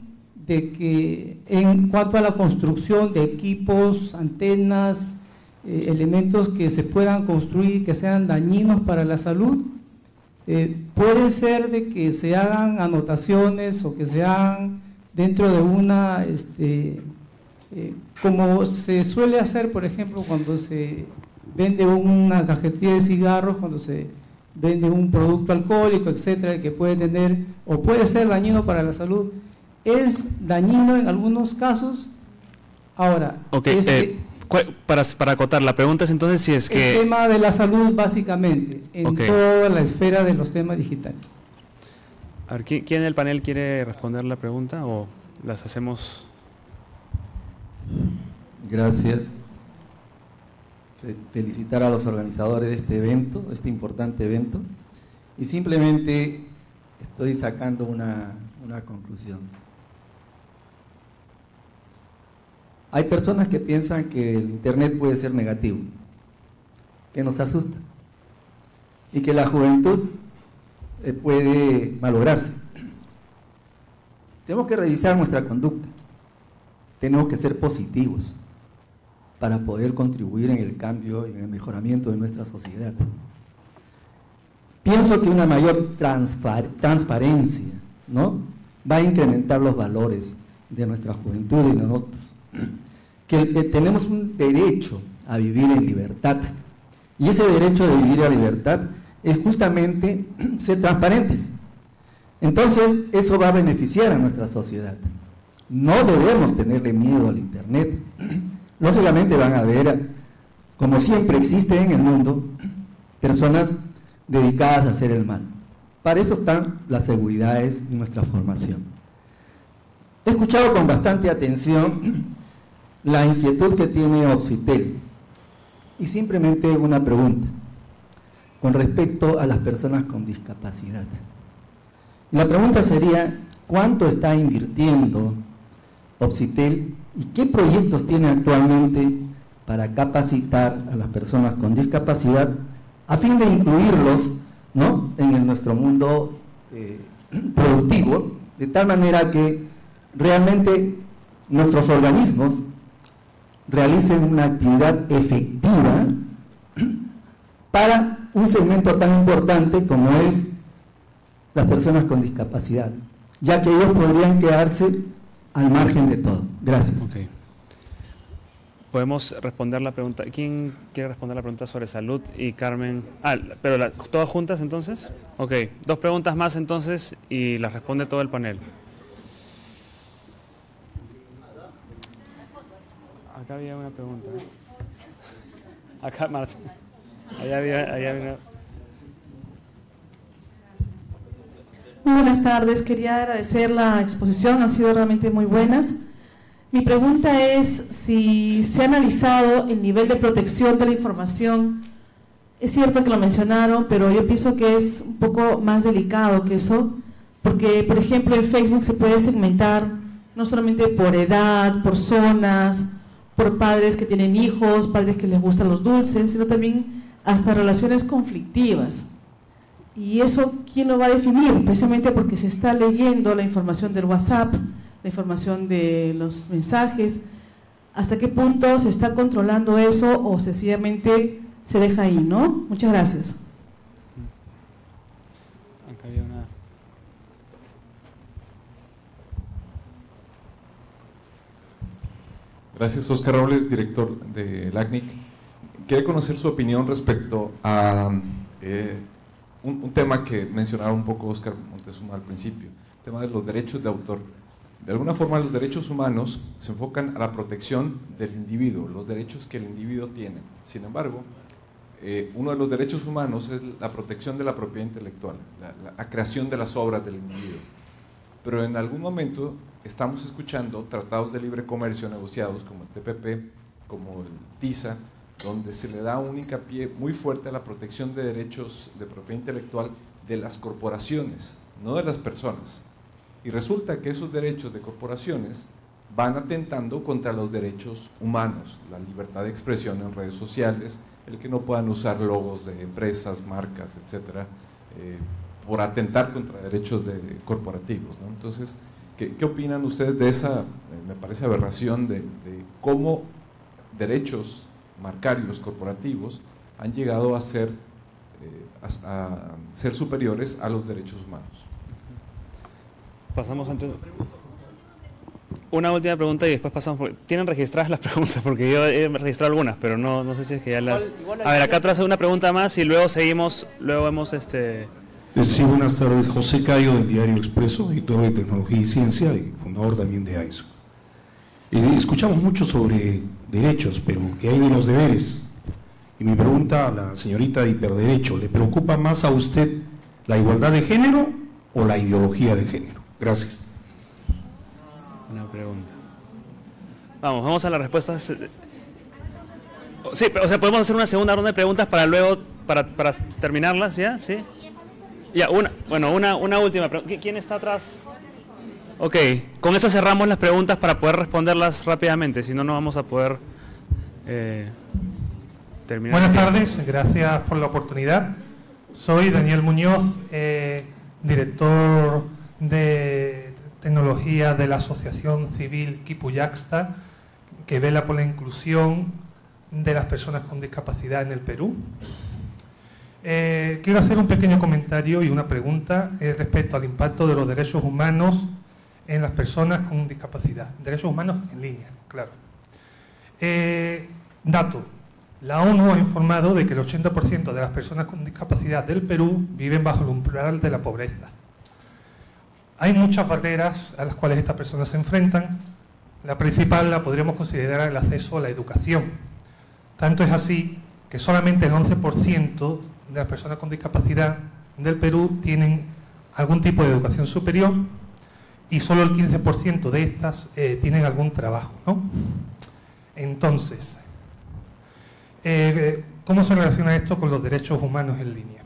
de que en cuanto a la construcción de equipos, antenas, eh, elementos que se puedan construir que sean dañinos para la salud, eh, puede ser de que se hagan anotaciones o que se hagan dentro de una, este, eh, como se suele hacer, por ejemplo, cuando se vende una cajetilla de cigarros, cuando se vende un producto alcohólico, etcétera, que puede tener o puede ser dañino para la salud, es dañino en algunos casos. Ahora, este, eh, para, para acotar, la pregunta es entonces si es que... El tema de la salud básicamente, en toda la esfera de los temas digitales. A ver, ¿quién, ¿quién del panel quiere responder la pregunta o las hacemos? Gracias felicitar a los organizadores de este evento, de este importante evento, y simplemente estoy sacando una, una conclusión. Hay personas que piensan que el Internet puede ser negativo, que nos asusta, y que la juventud eh, puede malograrse. Tenemos que revisar nuestra conducta, tenemos que ser positivos para poder contribuir en el cambio y en el mejoramiento de nuestra sociedad. Pienso que una mayor transparencia ¿no? va a incrementar los valores de nuestra juventud y de nosotros. Que, tenemos un derecho a vivir en libertad. Y ese derecho de vivir en libertad es justamente [CLEARS THROAT] ser transparentes. Entonces, eso va a beneficiar a nuestra sociedad. No debemos tenerle miedo al Internet. [CLEARS THROAT] Lógicamente van a haber, como siempre existe en el mundo, [CLEARS THROAT] personas dedicadas a hacer el mal. Para eso están las seguridades y nuestra formación. He escuchado con bastante atención la inquietud que tiene Oxitel y simplemente una pregunta con respecto a las personas con discapacidad. la pregunta sería, ¿cuánto está invirtiendo Oxitel ¿Y qué proyectos tiene actualmente para capacitar a las personas con discapacidad a fin de incluirlos ¿no? en nuestro mundo eh, productivo, de tal manera que realmente nuestros organismos realicen una actividad efectiva para un segmento tan importante como es las personas con discapacidad, ya que ellos podrían quedarse al margen de todo. Gracias. Podemos responder la pregunta. ¿Quién quiere responder la pregunta sobre salud? Y Carmen. Ah, pero todas juntas entonces. Ok, dos preguntas más entonces y las responde todo el panel. Acá había una pregunta. Acá, Marta. Allá había, allá había una... Muy buenas tardes, quería agradecer la exposición, han sido realmente muy buenas. Mi pregunta es si se ha analizado el nivel de protección de la información. Es cierto que lo mencionaron, pero yo pienso que es un poco más delicado que eso, porque por ejemplo en Facebook se puede segmentar no solamente por edad, por zonas, por padres que tienen hijos, padres que les gustan los dulces, sino también hasta relaciones conflictivas. ¿Y eso quién lo va a definir? Precisamente porque se está leyendo la información del WhatsApp, la información de los mensajes. ¿Hasta qué punto se está controlando eso o sencillamente se deja ahí, no? Muchas gracias. Acá había una... Gracias, Oscar Robles, director de LACNIC. Quería conocer su opinión respecto a eh, un, tema que mencionaba un poco Oscar Montezuma al principio, el tema de los derechos de autor. De alguna forma, los derechos humanos se enfocan a la protección del individuo, los derechos que el individuo tiene. Sin embargo, eh, uno de los derechos humanos es la protección de la propiedad intelectual, la creación de las obras del individuo. Pero en algún momento estamos escuchando tratados de libre comercio negociados como el TPP, como el TISA, donde se le da un hincapié muy fuerte a la protección de derechos de propiedad intelectual de las corporaciones, no de las personas. Y resulta que esos derechos de corporaciones van atentando contra los derechos humanos, la libertad de expresión en redes sociales, el que no puedan usar logos de empresas, marcas, etcétera, eh, por atentar contra derechos de, corporativos. ¿no? Entonces, ¿qué, ¿qué, opinan ustedes de esa, eh, me parece, aberración de, de cómo derechos marcarios corporativos han llegado a ser, eh, a, a ser superiores a los derechos humanos? Pasamos antes. Una última pregunta y después pasamos. Por... Tienen registradas las [LAUGHS] preguntas porque yo he registrado algunas, pero no, no sé si es que ya las. Igual, igual a ver, acá atrás hay una pregunta más y luego seguimos. Luego vemos este. Sí, buenas tardes. José Cayo del Diario Expreso, editor de Tecnología y Ciencia y fundador también de AISO. Eh, escuchamos mucho sobre derechos, pero ¿qué hay de los deberes? Y mi pregunta a la señorita de Hiperderecho, ¿le preocupa más a usted la igualdad de género o la ideología de género? Gracias. Una pregunta. Vamos, vamos a las respuestas. Sí, o sea, podemos hacer una segunda ronda de preguntas para luego, para, para terminarlas, ¿ya? ¿Sí? Ya, una, bueno, una, una última pregunta. ¿Quién está atrás? Ok, con esa cerramos las preguntas para poder responderlas rápidamente, si no, no vamos a poder eh, terminar. Buenas tardes, gracias por la oportunidad. Soy Daniel Muñoz, eh, director de tecnología de la Asociación Civil Kipuyaxta, que vela por la inclusión de las personas con discapacidad en el Perú. Eh, quiero hacer un pequeño comentario y una pregunta eh, respecto al impacto de los derechos humanos en las personas con discapacidad. Derechos humanos en línea, claro. Eh, dato. La ONU ha informado de que el 80% de las personas con discapacidad del Perú viven bajo el umbral de la pobreza. Hay muchas barreras a las cuales estas personas se enfrentan. La principal la podríamos considerar el acceso a la educación. Tanto es así que solamente el 11% de las personas con discapacidad del Perú tienen algún tipo de educación superior y solo el 15% de estas eh, tienen algún trabajo. ¿no? Entonces, eh, ¿cómo se relaciona esto con los derechos humanos en línea?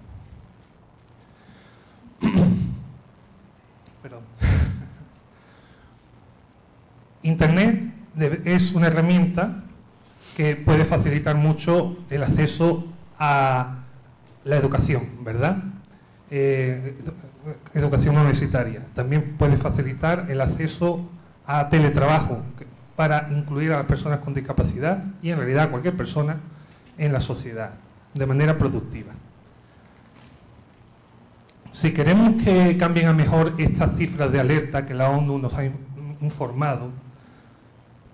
[COUGHS] Perdón. [LAUGHS] Internet es una herramienta que puede facilitar mucho el acceso a la educación, ¿verdad? Eh, educación universitaria. También puede facilitar el acceso a teletrabajo para incluir a las personas con discapacidad y en realidad a cualquier persona en la sociedad de manera productiva. Si queremos que cambien a mejor estas cifras de alerta que la ONU nos ha informado,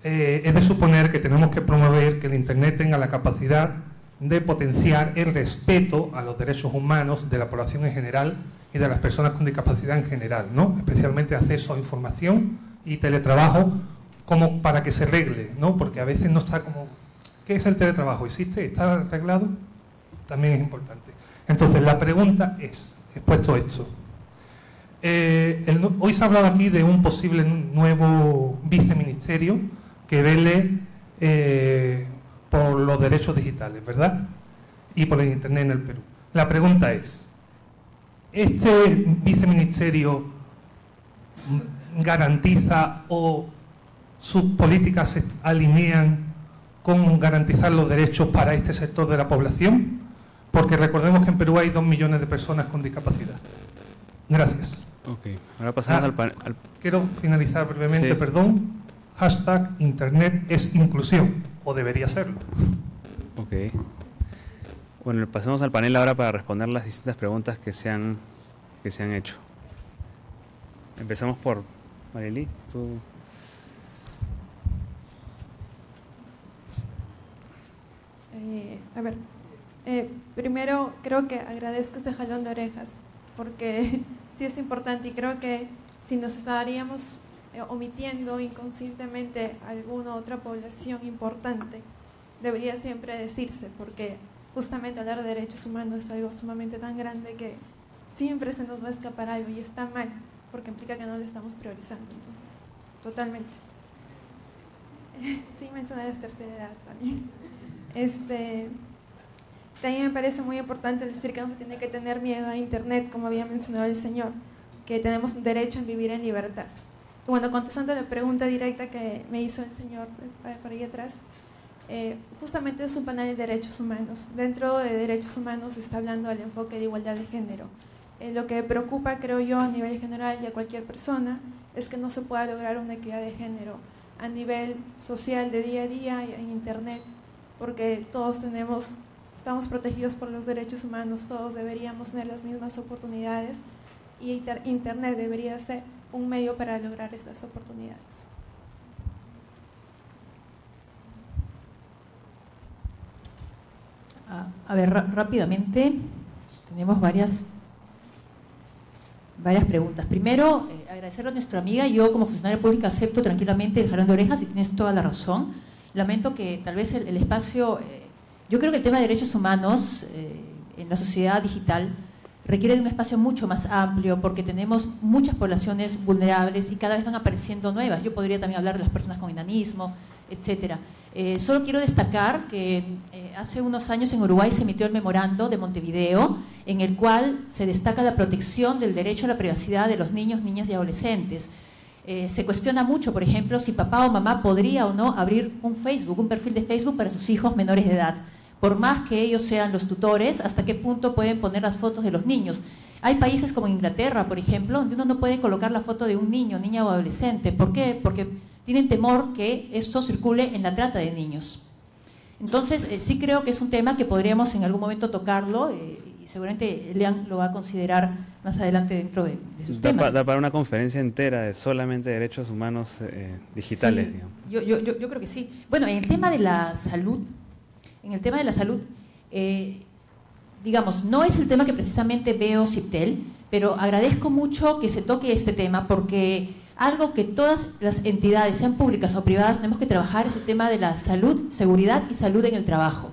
eh, es de suponer que tenemos que promover que el Internet tenga la capacidad de potenciar el respeto a los derechos humanos de la población en general y de las personas con discapacidad en general, ¿no? especialmente acceso a información y teletrabajo como para que se arregle, ¿no? Porque a veces no está como... ¿Qué es el teletrabajo? ¿Existe? ¿Está arreglado? También es importante. Entonces, la pregunta es, expuesto esto, eh, hoy se ha hablado aquí de un posible nuevo viceministerio que vele eh, por los derechos digitales, ¿verdad? Y por el Internet en el Perú. La pregunta es, ¿este viceministerio garantiza o sus políticas se alinean con garantizar los derechos para este sector de la población? Porque recordemos que en Perú hay dos millones de personas con discapacidad. Gracias. Ok, ahora pasamos Ah, al, Quiero finalizar brevemente, Sí. perdón. Hashtag Internet es inclusión, o debería serlo. Ok. Bueno, pasemos al panel ahora para responder las distintas preguntas que se han, que se han hecho. Empezamos por Marily. Tú. Eh, a ver, eh, primero creo que agradezco ese jalón de orejas, porque [LAUGHS] sí es importante y creo que si nos estaríamos eh, omitiendo inconscientemente alguna otra población importante, debería siempre decirse, porque justamente hablar de derechos humanos es algo sumamente tan grande que siempre se nos va a escapar algo y está mal, porque implica que no lo estamos priorizando. Entonces, totalmente. [LAUGHS] Sí, mencioné la tercera edad también. Este, también me parece muy importante decir que no se tiene que tener miedo a Internet, como había mencionado el señor, que tenemos derecho a vivir en libertad. Bueno, contestando la pregunta directa que me hizo el señor por ahí atrás, eh, justamente es un panel de derechos humanos. Dentro de derechos humanos se está hablando del enfoque de igualdad de género. Eh, lo que preocupa, creo yo, a nivel general y a cualquier persona, es que no se pueda lograr una equidad de género a nivel social de día a día en Internet, porque todos tenemos, estamos protegidos por los derechos humanos, todos deberíamos tener las mismas oportunidades y inter- Internet debería ser un medio para lograr estas oportunidades. A, a ver, rápidamente, tenemos varias, varias preguntas. Primero, eh, agradecerle a nuestra amiga. Yo, como funcionaria pública, acepto tranquilamente el de orejas y tienes toda la razón. Lamento que tal vez el, el espacio. eh, yo creo que el tema de derechos humanos eh, en la sociedad digital requiere de un espacio mucho más amplio porque tenemos muchas poblaciones vulnerables y cada vez van apareciendo nuevas. Yo podría también hablar de las personas con enanismo, etcétera. Eh, solo quiero destacar que eh, hace unos años en Uruguay se emitió el memorando de Montevideo en el cual se destaca la protección del derecho a la privacidad de los niños, niñas y adolescentes. Eh, se cuestiona mucho, por ejemplo, si papá o mamá podría o no abrir un Facebook, un perfil de Facebook para sus hijos menores de edad. Por más que ellos sean los tutores, hasta qué punto pueden poner las fotos de los niños. Hay países como Inglaterra, por ejemplo, donde uno no puede colocar la foto de un niño, niña o adolescente. ¿Por qué? Porque tienen temor que esto circule en la trata de niños. Entonces, eh, sí creo que es un tema que podríamos en algún momento tocarlo eh, y seguramente Lean lo va a considerar más adelante dentro de, de sus Da, temas. pa- da para una conferencia entera de solamente derechos humanos eh, digitales. Sí, digamos. yo, yo, yo, yo creo que sí. Bueno, en el tema de la salud, en el tema de la salud, eh, digamos, no es el tema que precisamente veo CIPTEL, pero agradezco mucho que se toque este tema porque algo que todas las entidades, sean públicas o privadas, tenemos que trabajar es el tema de la salud, seguridad y salud en el trabajo.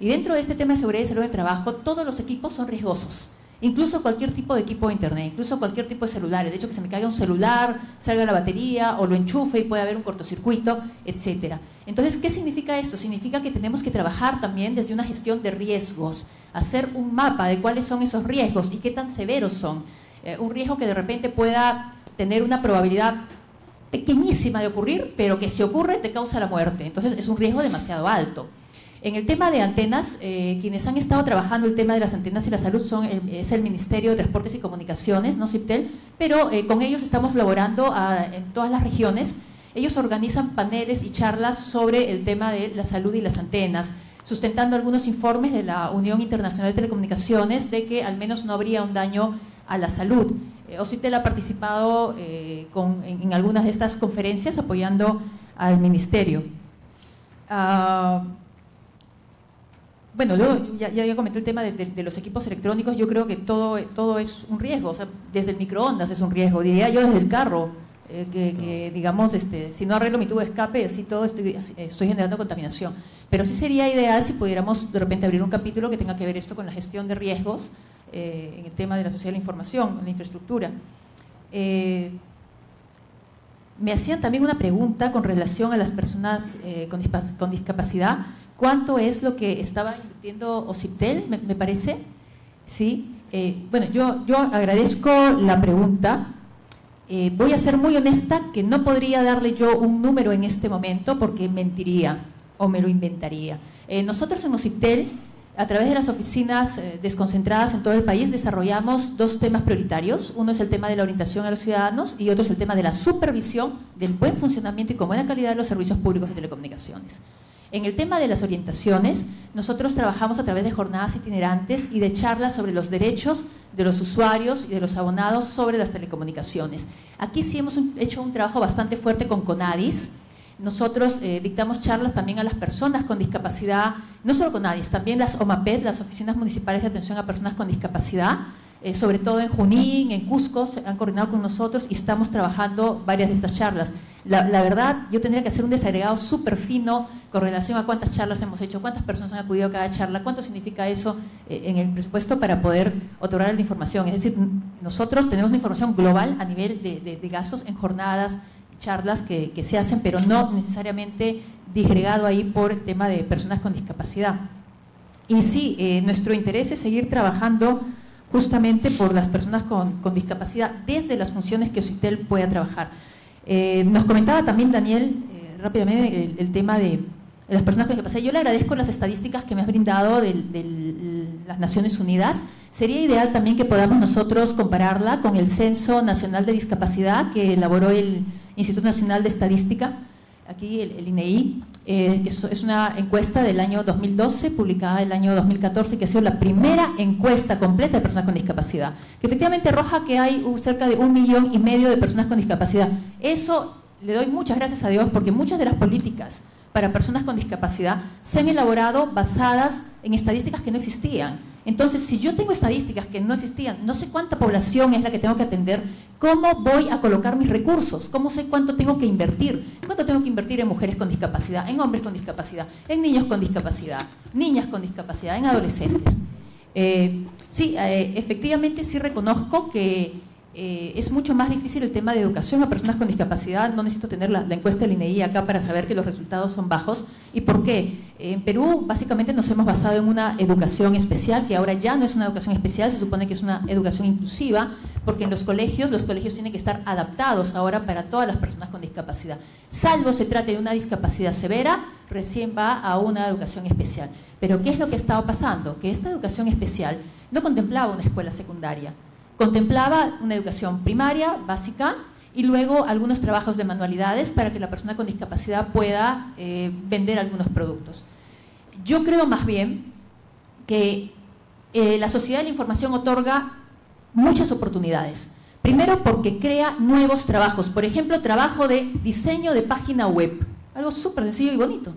Y dentro de este tema de seguridad y salud en el trabajo, todos los equipos son riesgosos. Incluso cualquier tipo de equipo de internet, incluso cualquier tipo de celular. El hecho que se me caiga un celular, salga la batería o lo enchufe y puede haber un cortocircuito, etcétera. Entonces, ¿qué significa esto? Significa que tenemos que trabajar también desde una gestión de riesgos, hacer un mapa de cuáles son esos riesgos y qué tan severos son. Eh, un riesgo que de repente pueda tener una probabilidad pequeñísima de ocurrir, pero que si ocurre te causa la muerte. Entonces es un riesgo demasiado alto. En el tema de antenas, eh, quienes han estado trabajando el tema de las antenas y la salud son es el Ministerio de Transportes y Comunicaciones, no CIPTEL, pero eh, con ellos estamos laborando a- en todas las regiones. Ellos organizan paneles y charlas sobre el tema de la salud y las antenas, sustentando algunos informes de la Unión Internacional de Telecomunicaciones de que al menos no habría un daño a la salud. Eh, OCITEL ha participado eh, en algunas de estas conferencias apoyando al Ministerio. Ah, bueno, luego ya, ya, comenté el tema de, de- de los equipos electrónicos. Yo creo que todo, todo es un riesgo. O sea, desde el microondas es un riesgo. Diría yo desde el carro. eh, que, que, digamos, este, si no arreglo mi tubo de escape, así todo estoy, estoy generando contaminación. Pero sí sería ideal si pudiéramos de repente abrir un capítulo que tenga que ver esto con la gestión de riesgos eh, en el tema de la sociedad de la información, en la infraestructura. Eh, me hacían también una pregunta con relación a las personas eh, con, discapacidad. ¿Cuánto es lo que estaba invirtiendo OCIPTEL, me, me parece? Sí. Eh, bueno, yo, yo agradezco la pregunta. Eh, voy a ser muy honesta que no podría darle yo un número en este momento porque mentiría o me lo inventaría. Eh, nosotros en OCIPTEL, a través de las oficinas eh, desconcentradas en todo el país, desarrollamos dos temas prioritarios. Uno es el tema de la orientación a los ciudadanos y otro es el tema de la supervisión del buen funcionamiento y con buena calidad de los servicios públicos de telecomunicaciones. En el tema de las orientaciones, nosotros trabajamos a través de jornadas itinerantes y de charlas sobre los derechos de los usuarios y de los abonados sobre las telecomunicaciones. Aquí sí hemos hecho un trabajo bastante fuerte con CONADIS. Nosotros eh, dictamos charlas también a las personas con discapacidad, no solo CONADIS, también las OMAPET, las Oficinas Municipales de Atención a Personas con Discapacidad, eh, sobre todo en Junín, en Cusco, se han coordinado con nosotros y estamos trabajando varias de estas charlas. La, la verdad, yo tendría que hacer un desagregado súper fino con relación a cuántas charlas hemos hecho, cuántas personas han acudido a cada charla, cuánto significa eso eh, en el presupuesto para poder otorgar la información. Es decir, nosotros tenemos una información global a nivel de, gastos en jornadas, charlas que, se hacen, pero no necesariamente disgregado ahí por el tema de personas con discapacidad. Y sí, eh, nuestro interés es seguir trabajando justamente por las personas con, con discapacidad desde las funciones que OCITEL pueda trabajar. Eh, nos comentaba también Daniel eh, rápidamente el, tema de las personas con discapacidad. Yo le agradezco las estadísticas que me has brindado de, de, las Naciones Unidas. Sería ideal también que podamos nosotros compararla con el Censo Nacional de Discapacidad que elaboró el Instituto Nacional de Estadística, aquí el INEI, eh, que es una encuesta del año 2012, publicada el año 2014, que ha sido la primera encuesta completa de personas con discapacidad, que efectivamente arroja que hay cerca de un millón y medio de personas con discapacidad. Eso le doy muchas gracias a Dios porque muchas de las políticas para personas con discapacidad se han elaborado basadas en estadísticas que no existían. Entonces, si yo tengo estadísticas que no existían, no sé cuánta población es la que tengo que atender, ¿cómo voy a colocar mis recursos? ¿Cómo sé cuánto tengo que invertir? ¿Cuánto tengo que invertir en mujeres con discapacidad, en hombres con discapacidad, en niños con discapacidad, niñas con discapacidad, en adolescentes? Eh, sí, eh, efectivamente sí reconozco que eh, es mucho más difícil el tema de educación a personas con discapacidad. No necesito tener la, encuesta del INEI acá para saber que los resultados son bajos. ¿Y por qué? En Perú básicamente nos hemos basado en una educación especial, que ahora ya no es una educación especial, se supone que es una educación inclusiva, porque en los colegios, los colegios tienen que estar adaptados ahora para todas las personas con discapacidad. Salvo se trate de una discapacidad severa, recién va a una educación especial. Pero ¿qué es lo que ha estado pasando? Que esta educación especial no contemplaba una escuela secundaria, contemplaba una educación primaria, básica, y luego algunos trabajos de manualidades para que la persona con discapacidad pueda eh, vender algunos productos. Yo creo más bien que eh, la sociedad de la información otorga muchas oportunidades. Primero porque crea nuevos trabajos, por ejemplo, trabajo de diseño de página web, algo súper sencillo y bonito.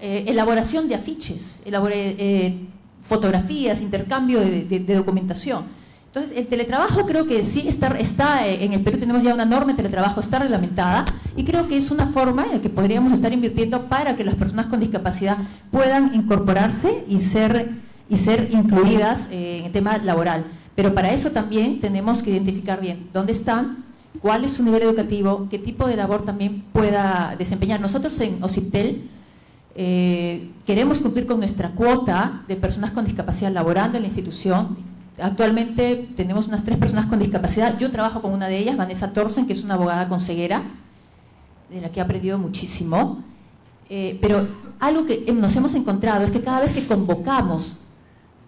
Eh, elaboración de afiches, elabore, fotografías, intercambio de documentación entonces, el teletrabajo creo que sí está, eh, en el Perú tenemos ya una norma de teletrabajo, está reglamentada y creo que es una forma en la que podríamos estar invirtiendo para que las personas con discapacidad puedan incorporarse y ser, y ser incluidas eh, en el tema laboral. Pero para eso también tenemos que identificar bien dónde están, cuál es su nivel educativo, qué tipo de labor también pueda desempeñar. Nosotros en OCIPTEL eh, queremos cumplir con nuestra cuota de personas con discapacidad laborando en la institución Actualmente tenemos unas tres personas con discapacidad. Yo trabajo con una de ellas, Vanessa Torsen, que es una abogada con ceguera, de la que he aprendido muchísimo. Eh, pero algo que nos hemos encontrado es que cada vez que convocamos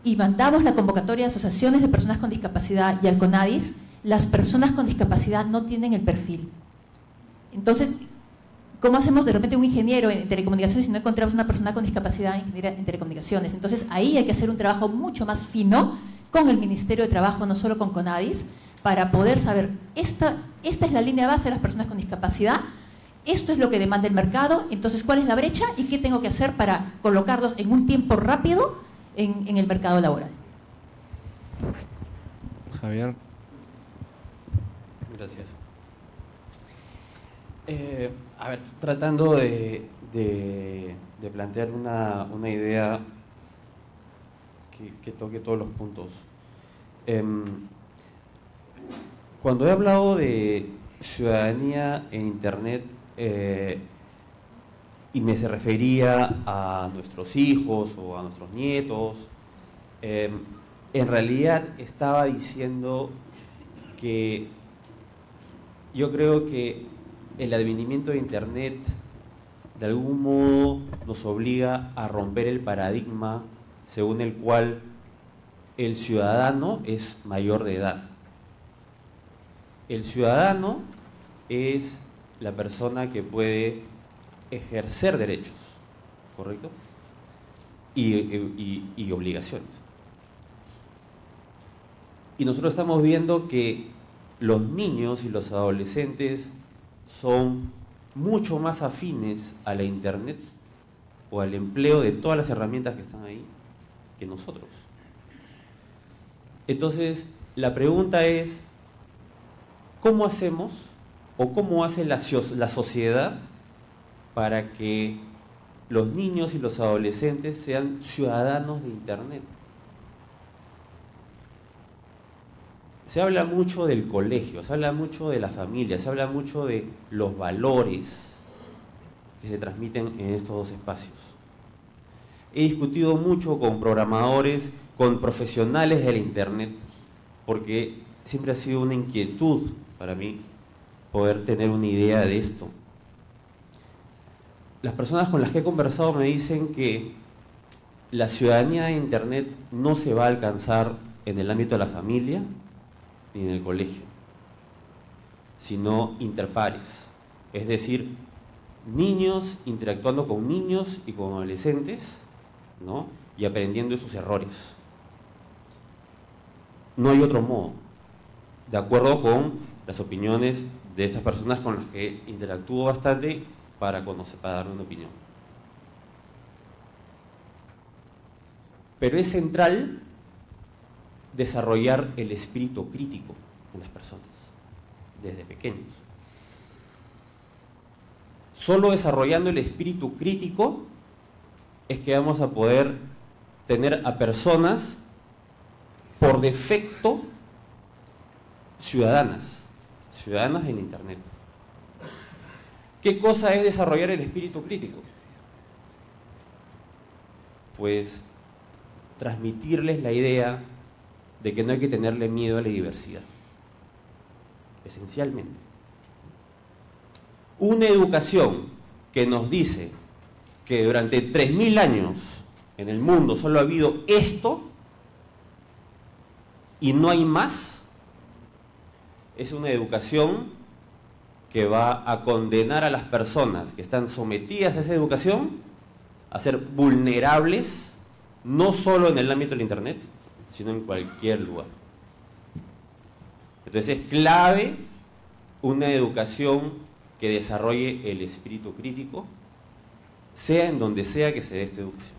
y mandamos la convocatoria de asociaciones de personas con discapacidad y al CONADIS, las personas con discapacidad no tienen el perfil. Entonces, ¿cómo hacemos de repente un ingeniero en telecomunicaciones si no encontramos una persona con discapacidad en telecomunicaciones? Entonces, ahí hay que hacer un trabajo mucho más fino con el Ministerio de Trabajo, no solo con CONADIS, para poder saber, esta, esta es la línea base de las personas con discapacidad, esto es lo que demanda el mercado, entonces cuál es la brecha y qué tengo que hacer para colocarlos en un tiempo rápido en, en el mercado laboral. Javier. Gracias. Eh, a ver, tratando de, de- de plantear una, una idea que, que toque todos los puntos. Em, cuando he hablado de ciudadanía en Internet, eh, y me se refería a nuestros hijos o a nuestros nietos, em, en realidad estaba diciendo que yo creo que el advenimiento de Internet de algún modo nos obliga a romper el paradigma según el cual el ciudadano es mayor de edad. El ciudadano es la persona que puede ejercer derechos, ¿correcto? Y, y- y obligaciones. Y nosotros estamos viendo que los niños y los adolescentes son mucho más afines a la Internet o al empleo de todas las herramientas que están ahí nosotros. Entonces, la pregunta es, ¿cómo hacemos o cómo hace la, la sociedad para que los niños y los adolescentes sean ciudadanos de Internet? Se habla mucho del colegio, se habla mucho de la familia, se habla mucho de los valores que se transmiten en estos dos espacios. He discutido mucho con programadores, con profesionales del Internet, porque siempre ha sido una inquietud para mí poder tener una idea de esto. Las personas con las que he conversado me dicen que la ciudadanía de Internet no se va a alcanzar en el ámbito de la familia ni en el colegio, sino interpares, es decir, niños interactuando con niños y con adolescentes, ¿no? Y aprendiendo de sus errores. No hay otro modo, de acuerdo con las opiniones de estas personas con las que interactúo bastante para conocer, para dar una opinión. Pero es central desarrollar el espíritu crítico en las personas, desde pequeños. Solo desarrollando el espíritu crítico es que vamos a poder tener a personas por defecto ciudadanas, ciudadanas en Internet. ¿Qué cosa es desarrollar el espíritu crítico? Pues transmitirles la idea de que no hay que tenerle miedo a la diversidad. Esencialmente. Una educación que nos dice que durante 3.000 años en el mundo solo ha habido esto y no hay más, es una educación que va a condenar a las personas que están sometidas a esa educación a ser vulnerables, no solo en el ámbito del Internet, sino en cualquier lugar. Entonces es clave una educación que desarrolle el espíritu crítico, sea en donde sea que se dé esta educación.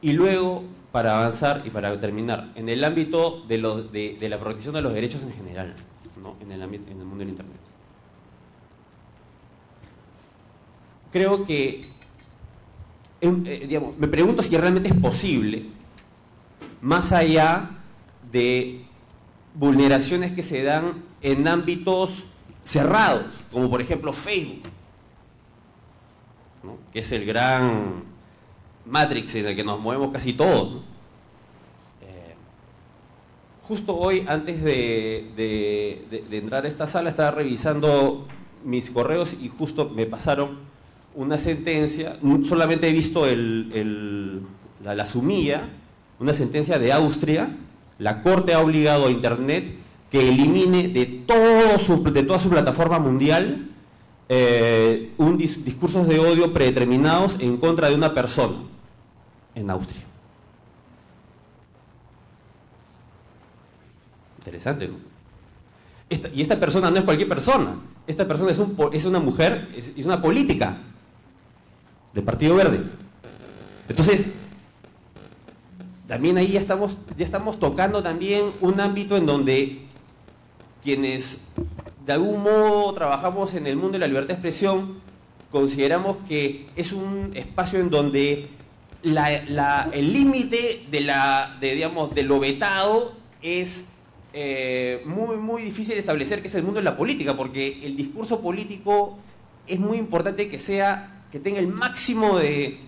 Y luego, para avanzar y para terminar, en el ámbito de, la protección de los derechos en general, ¿no? en, el ámbito- en el mundo del Internet. Creo que em, eh, digamos, me pregunto si realmente es posible, más allá de vulneraciones que se dan en ámbitos cerrados, como por ejemplo Facebook, que es el gran matrix en el que nos movemos casi todos. Eh, justo hoy, antes de, entrar a esta sala, estaba revisando mis correos y justo me pasaron una sentencia, n- solamente he visto el- la, la sumilla, una sentencia de Austria, la Corte ha obligado a Internet que elimine de, todo su- de toda su plataforma mundial eh, un dis- discursos de odio predeterminados en contra de una persona en Austria. Interesante, y esta persona no es cualquier persona. Esta persona es, un es una mujer, es, es una política del Partido Verde. Entonces, también ahí ya estamos, ya estamos tocando también un ámbito en donde quienes de algún modo trabajamos en el mundo de la libertad de expresión, consideramos que es un espacio en donde el límite de, de, lo vetado es eh, muy, muy difícil establecer, que es el mundo de la política, porque el discurso político es muy importante que sea, que tenga el máximo de,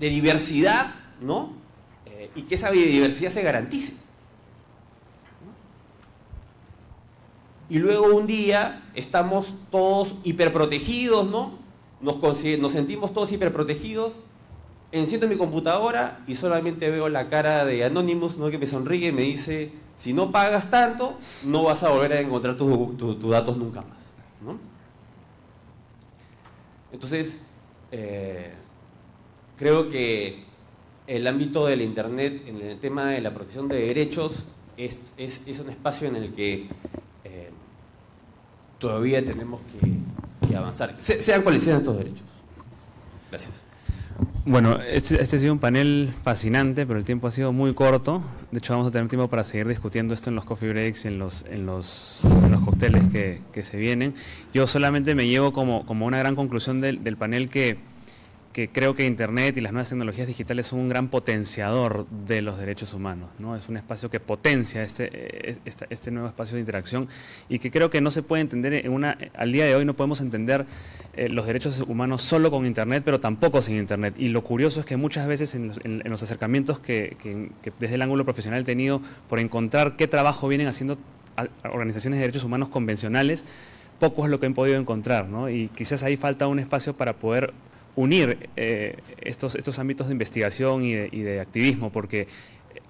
diversidad, ¿no? Eh, y que esa diversidad se garantice. Y luego un día estamos todos hiperprotegidos, ¿no? Nos, sentimos todos hiperprotegidos. Enciendo mi computadora y solamente veo la cara de Anonymous, ¿no? Que me sonríe y me dice, si no pagas tanto, no vas a volver a encontrar tus datos nunca más, ¿no? Entonces, eh, creo que el ámbito del Internet en el tema de la protección de derechos es, un espacio en el que todavía tenemos que, avanzar, sean cuales sean estos derechos. Gracias. Bueno, este, este, ha sido un panel fascinante, pero el tiempo ha sido muy corto. De hecho, vamos a tener tiempo para seguir discutiendo esto en los coffee breaks, en los, en los, en los cócteles que, que, se vienen. Yo solamente me llevo como, como una gran conclusión del, del panel que que creo que Internet y las nuevas tecnologías digitales son un gran potenciador de los derechos humanos. ¿no? Es un espacio que potencia este, este, este, nuevo espacio de interacción y que creo que no se puede entender en una... Al día de hoy no podemos entender eh, los derechos humanos solo con Internet, pero tampoco sin Internet. Y lo curioso es que muchas veces en los, acercamientos que, desde el ángulo profesional he tenido por encontrar qué trabajo vienen haciendo organizaciones de derechos humanos convencionales, poco es lo que he podido encontrar, ¿no? Y quizás ahí falta un espacio para poder unir eh, estos, estos ámbitos de investigación y de, activismo, porque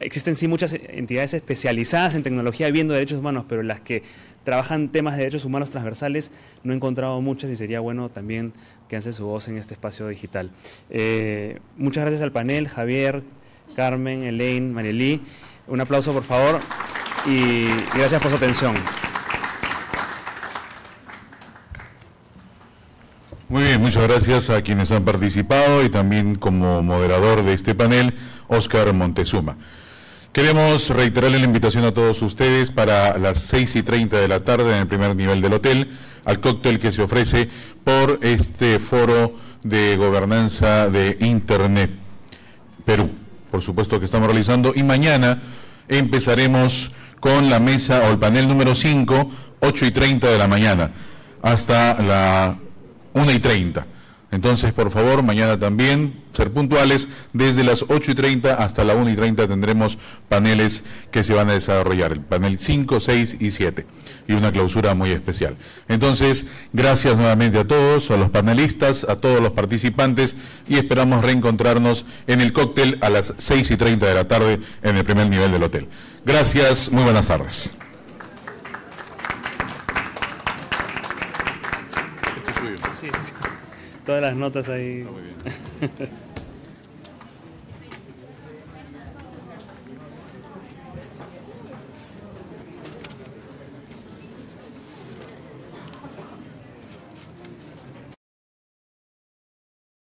existen sí muchas entidades especializadas en tecnología viendo derechos humanos, pero las que trabajan temas de derechos humanos transversales no he encontrado muchas y sería bueno también que hace su voz en este espacio digital. Eh, muchas gracias al panel, Javier, Carmen, Elaine, Marielí. Un aplauso por favor y gracias por su atención. Muy bien, muchas gracias a quienes han participado y también como moderador de este panel, Óscar Montezuma. Queremos reiterarle la invitación a todos ustedes para las 6 y 30 de la tarde en el primer nivel del hotel, al cóctel que se ofrece por este foro de gobernanza de Internet Perú. Por supuesto que estamos realizando y mañana empezaremos con la mesa o el panel número 5, 8 y 30 de la mañana, hasta la 1 y 30. Entonces, por favor, mañana también ser puntuales. Desde las 8 y 30 hasta la 1 y 30 tendremos paneles que se van a desarrollar, el panel 5, 6 y 7, y una clausura muy especial. Entonces, gracias nuevamente a todos, a los panelistas, a todos los participantes, y esperamos reencontrarnos en el cóctel a las 6 y 30 de la tarde en el primer nivel del hotel. Gracias, muy buenas tardes. Todas las notas ahí. [LAUGHS]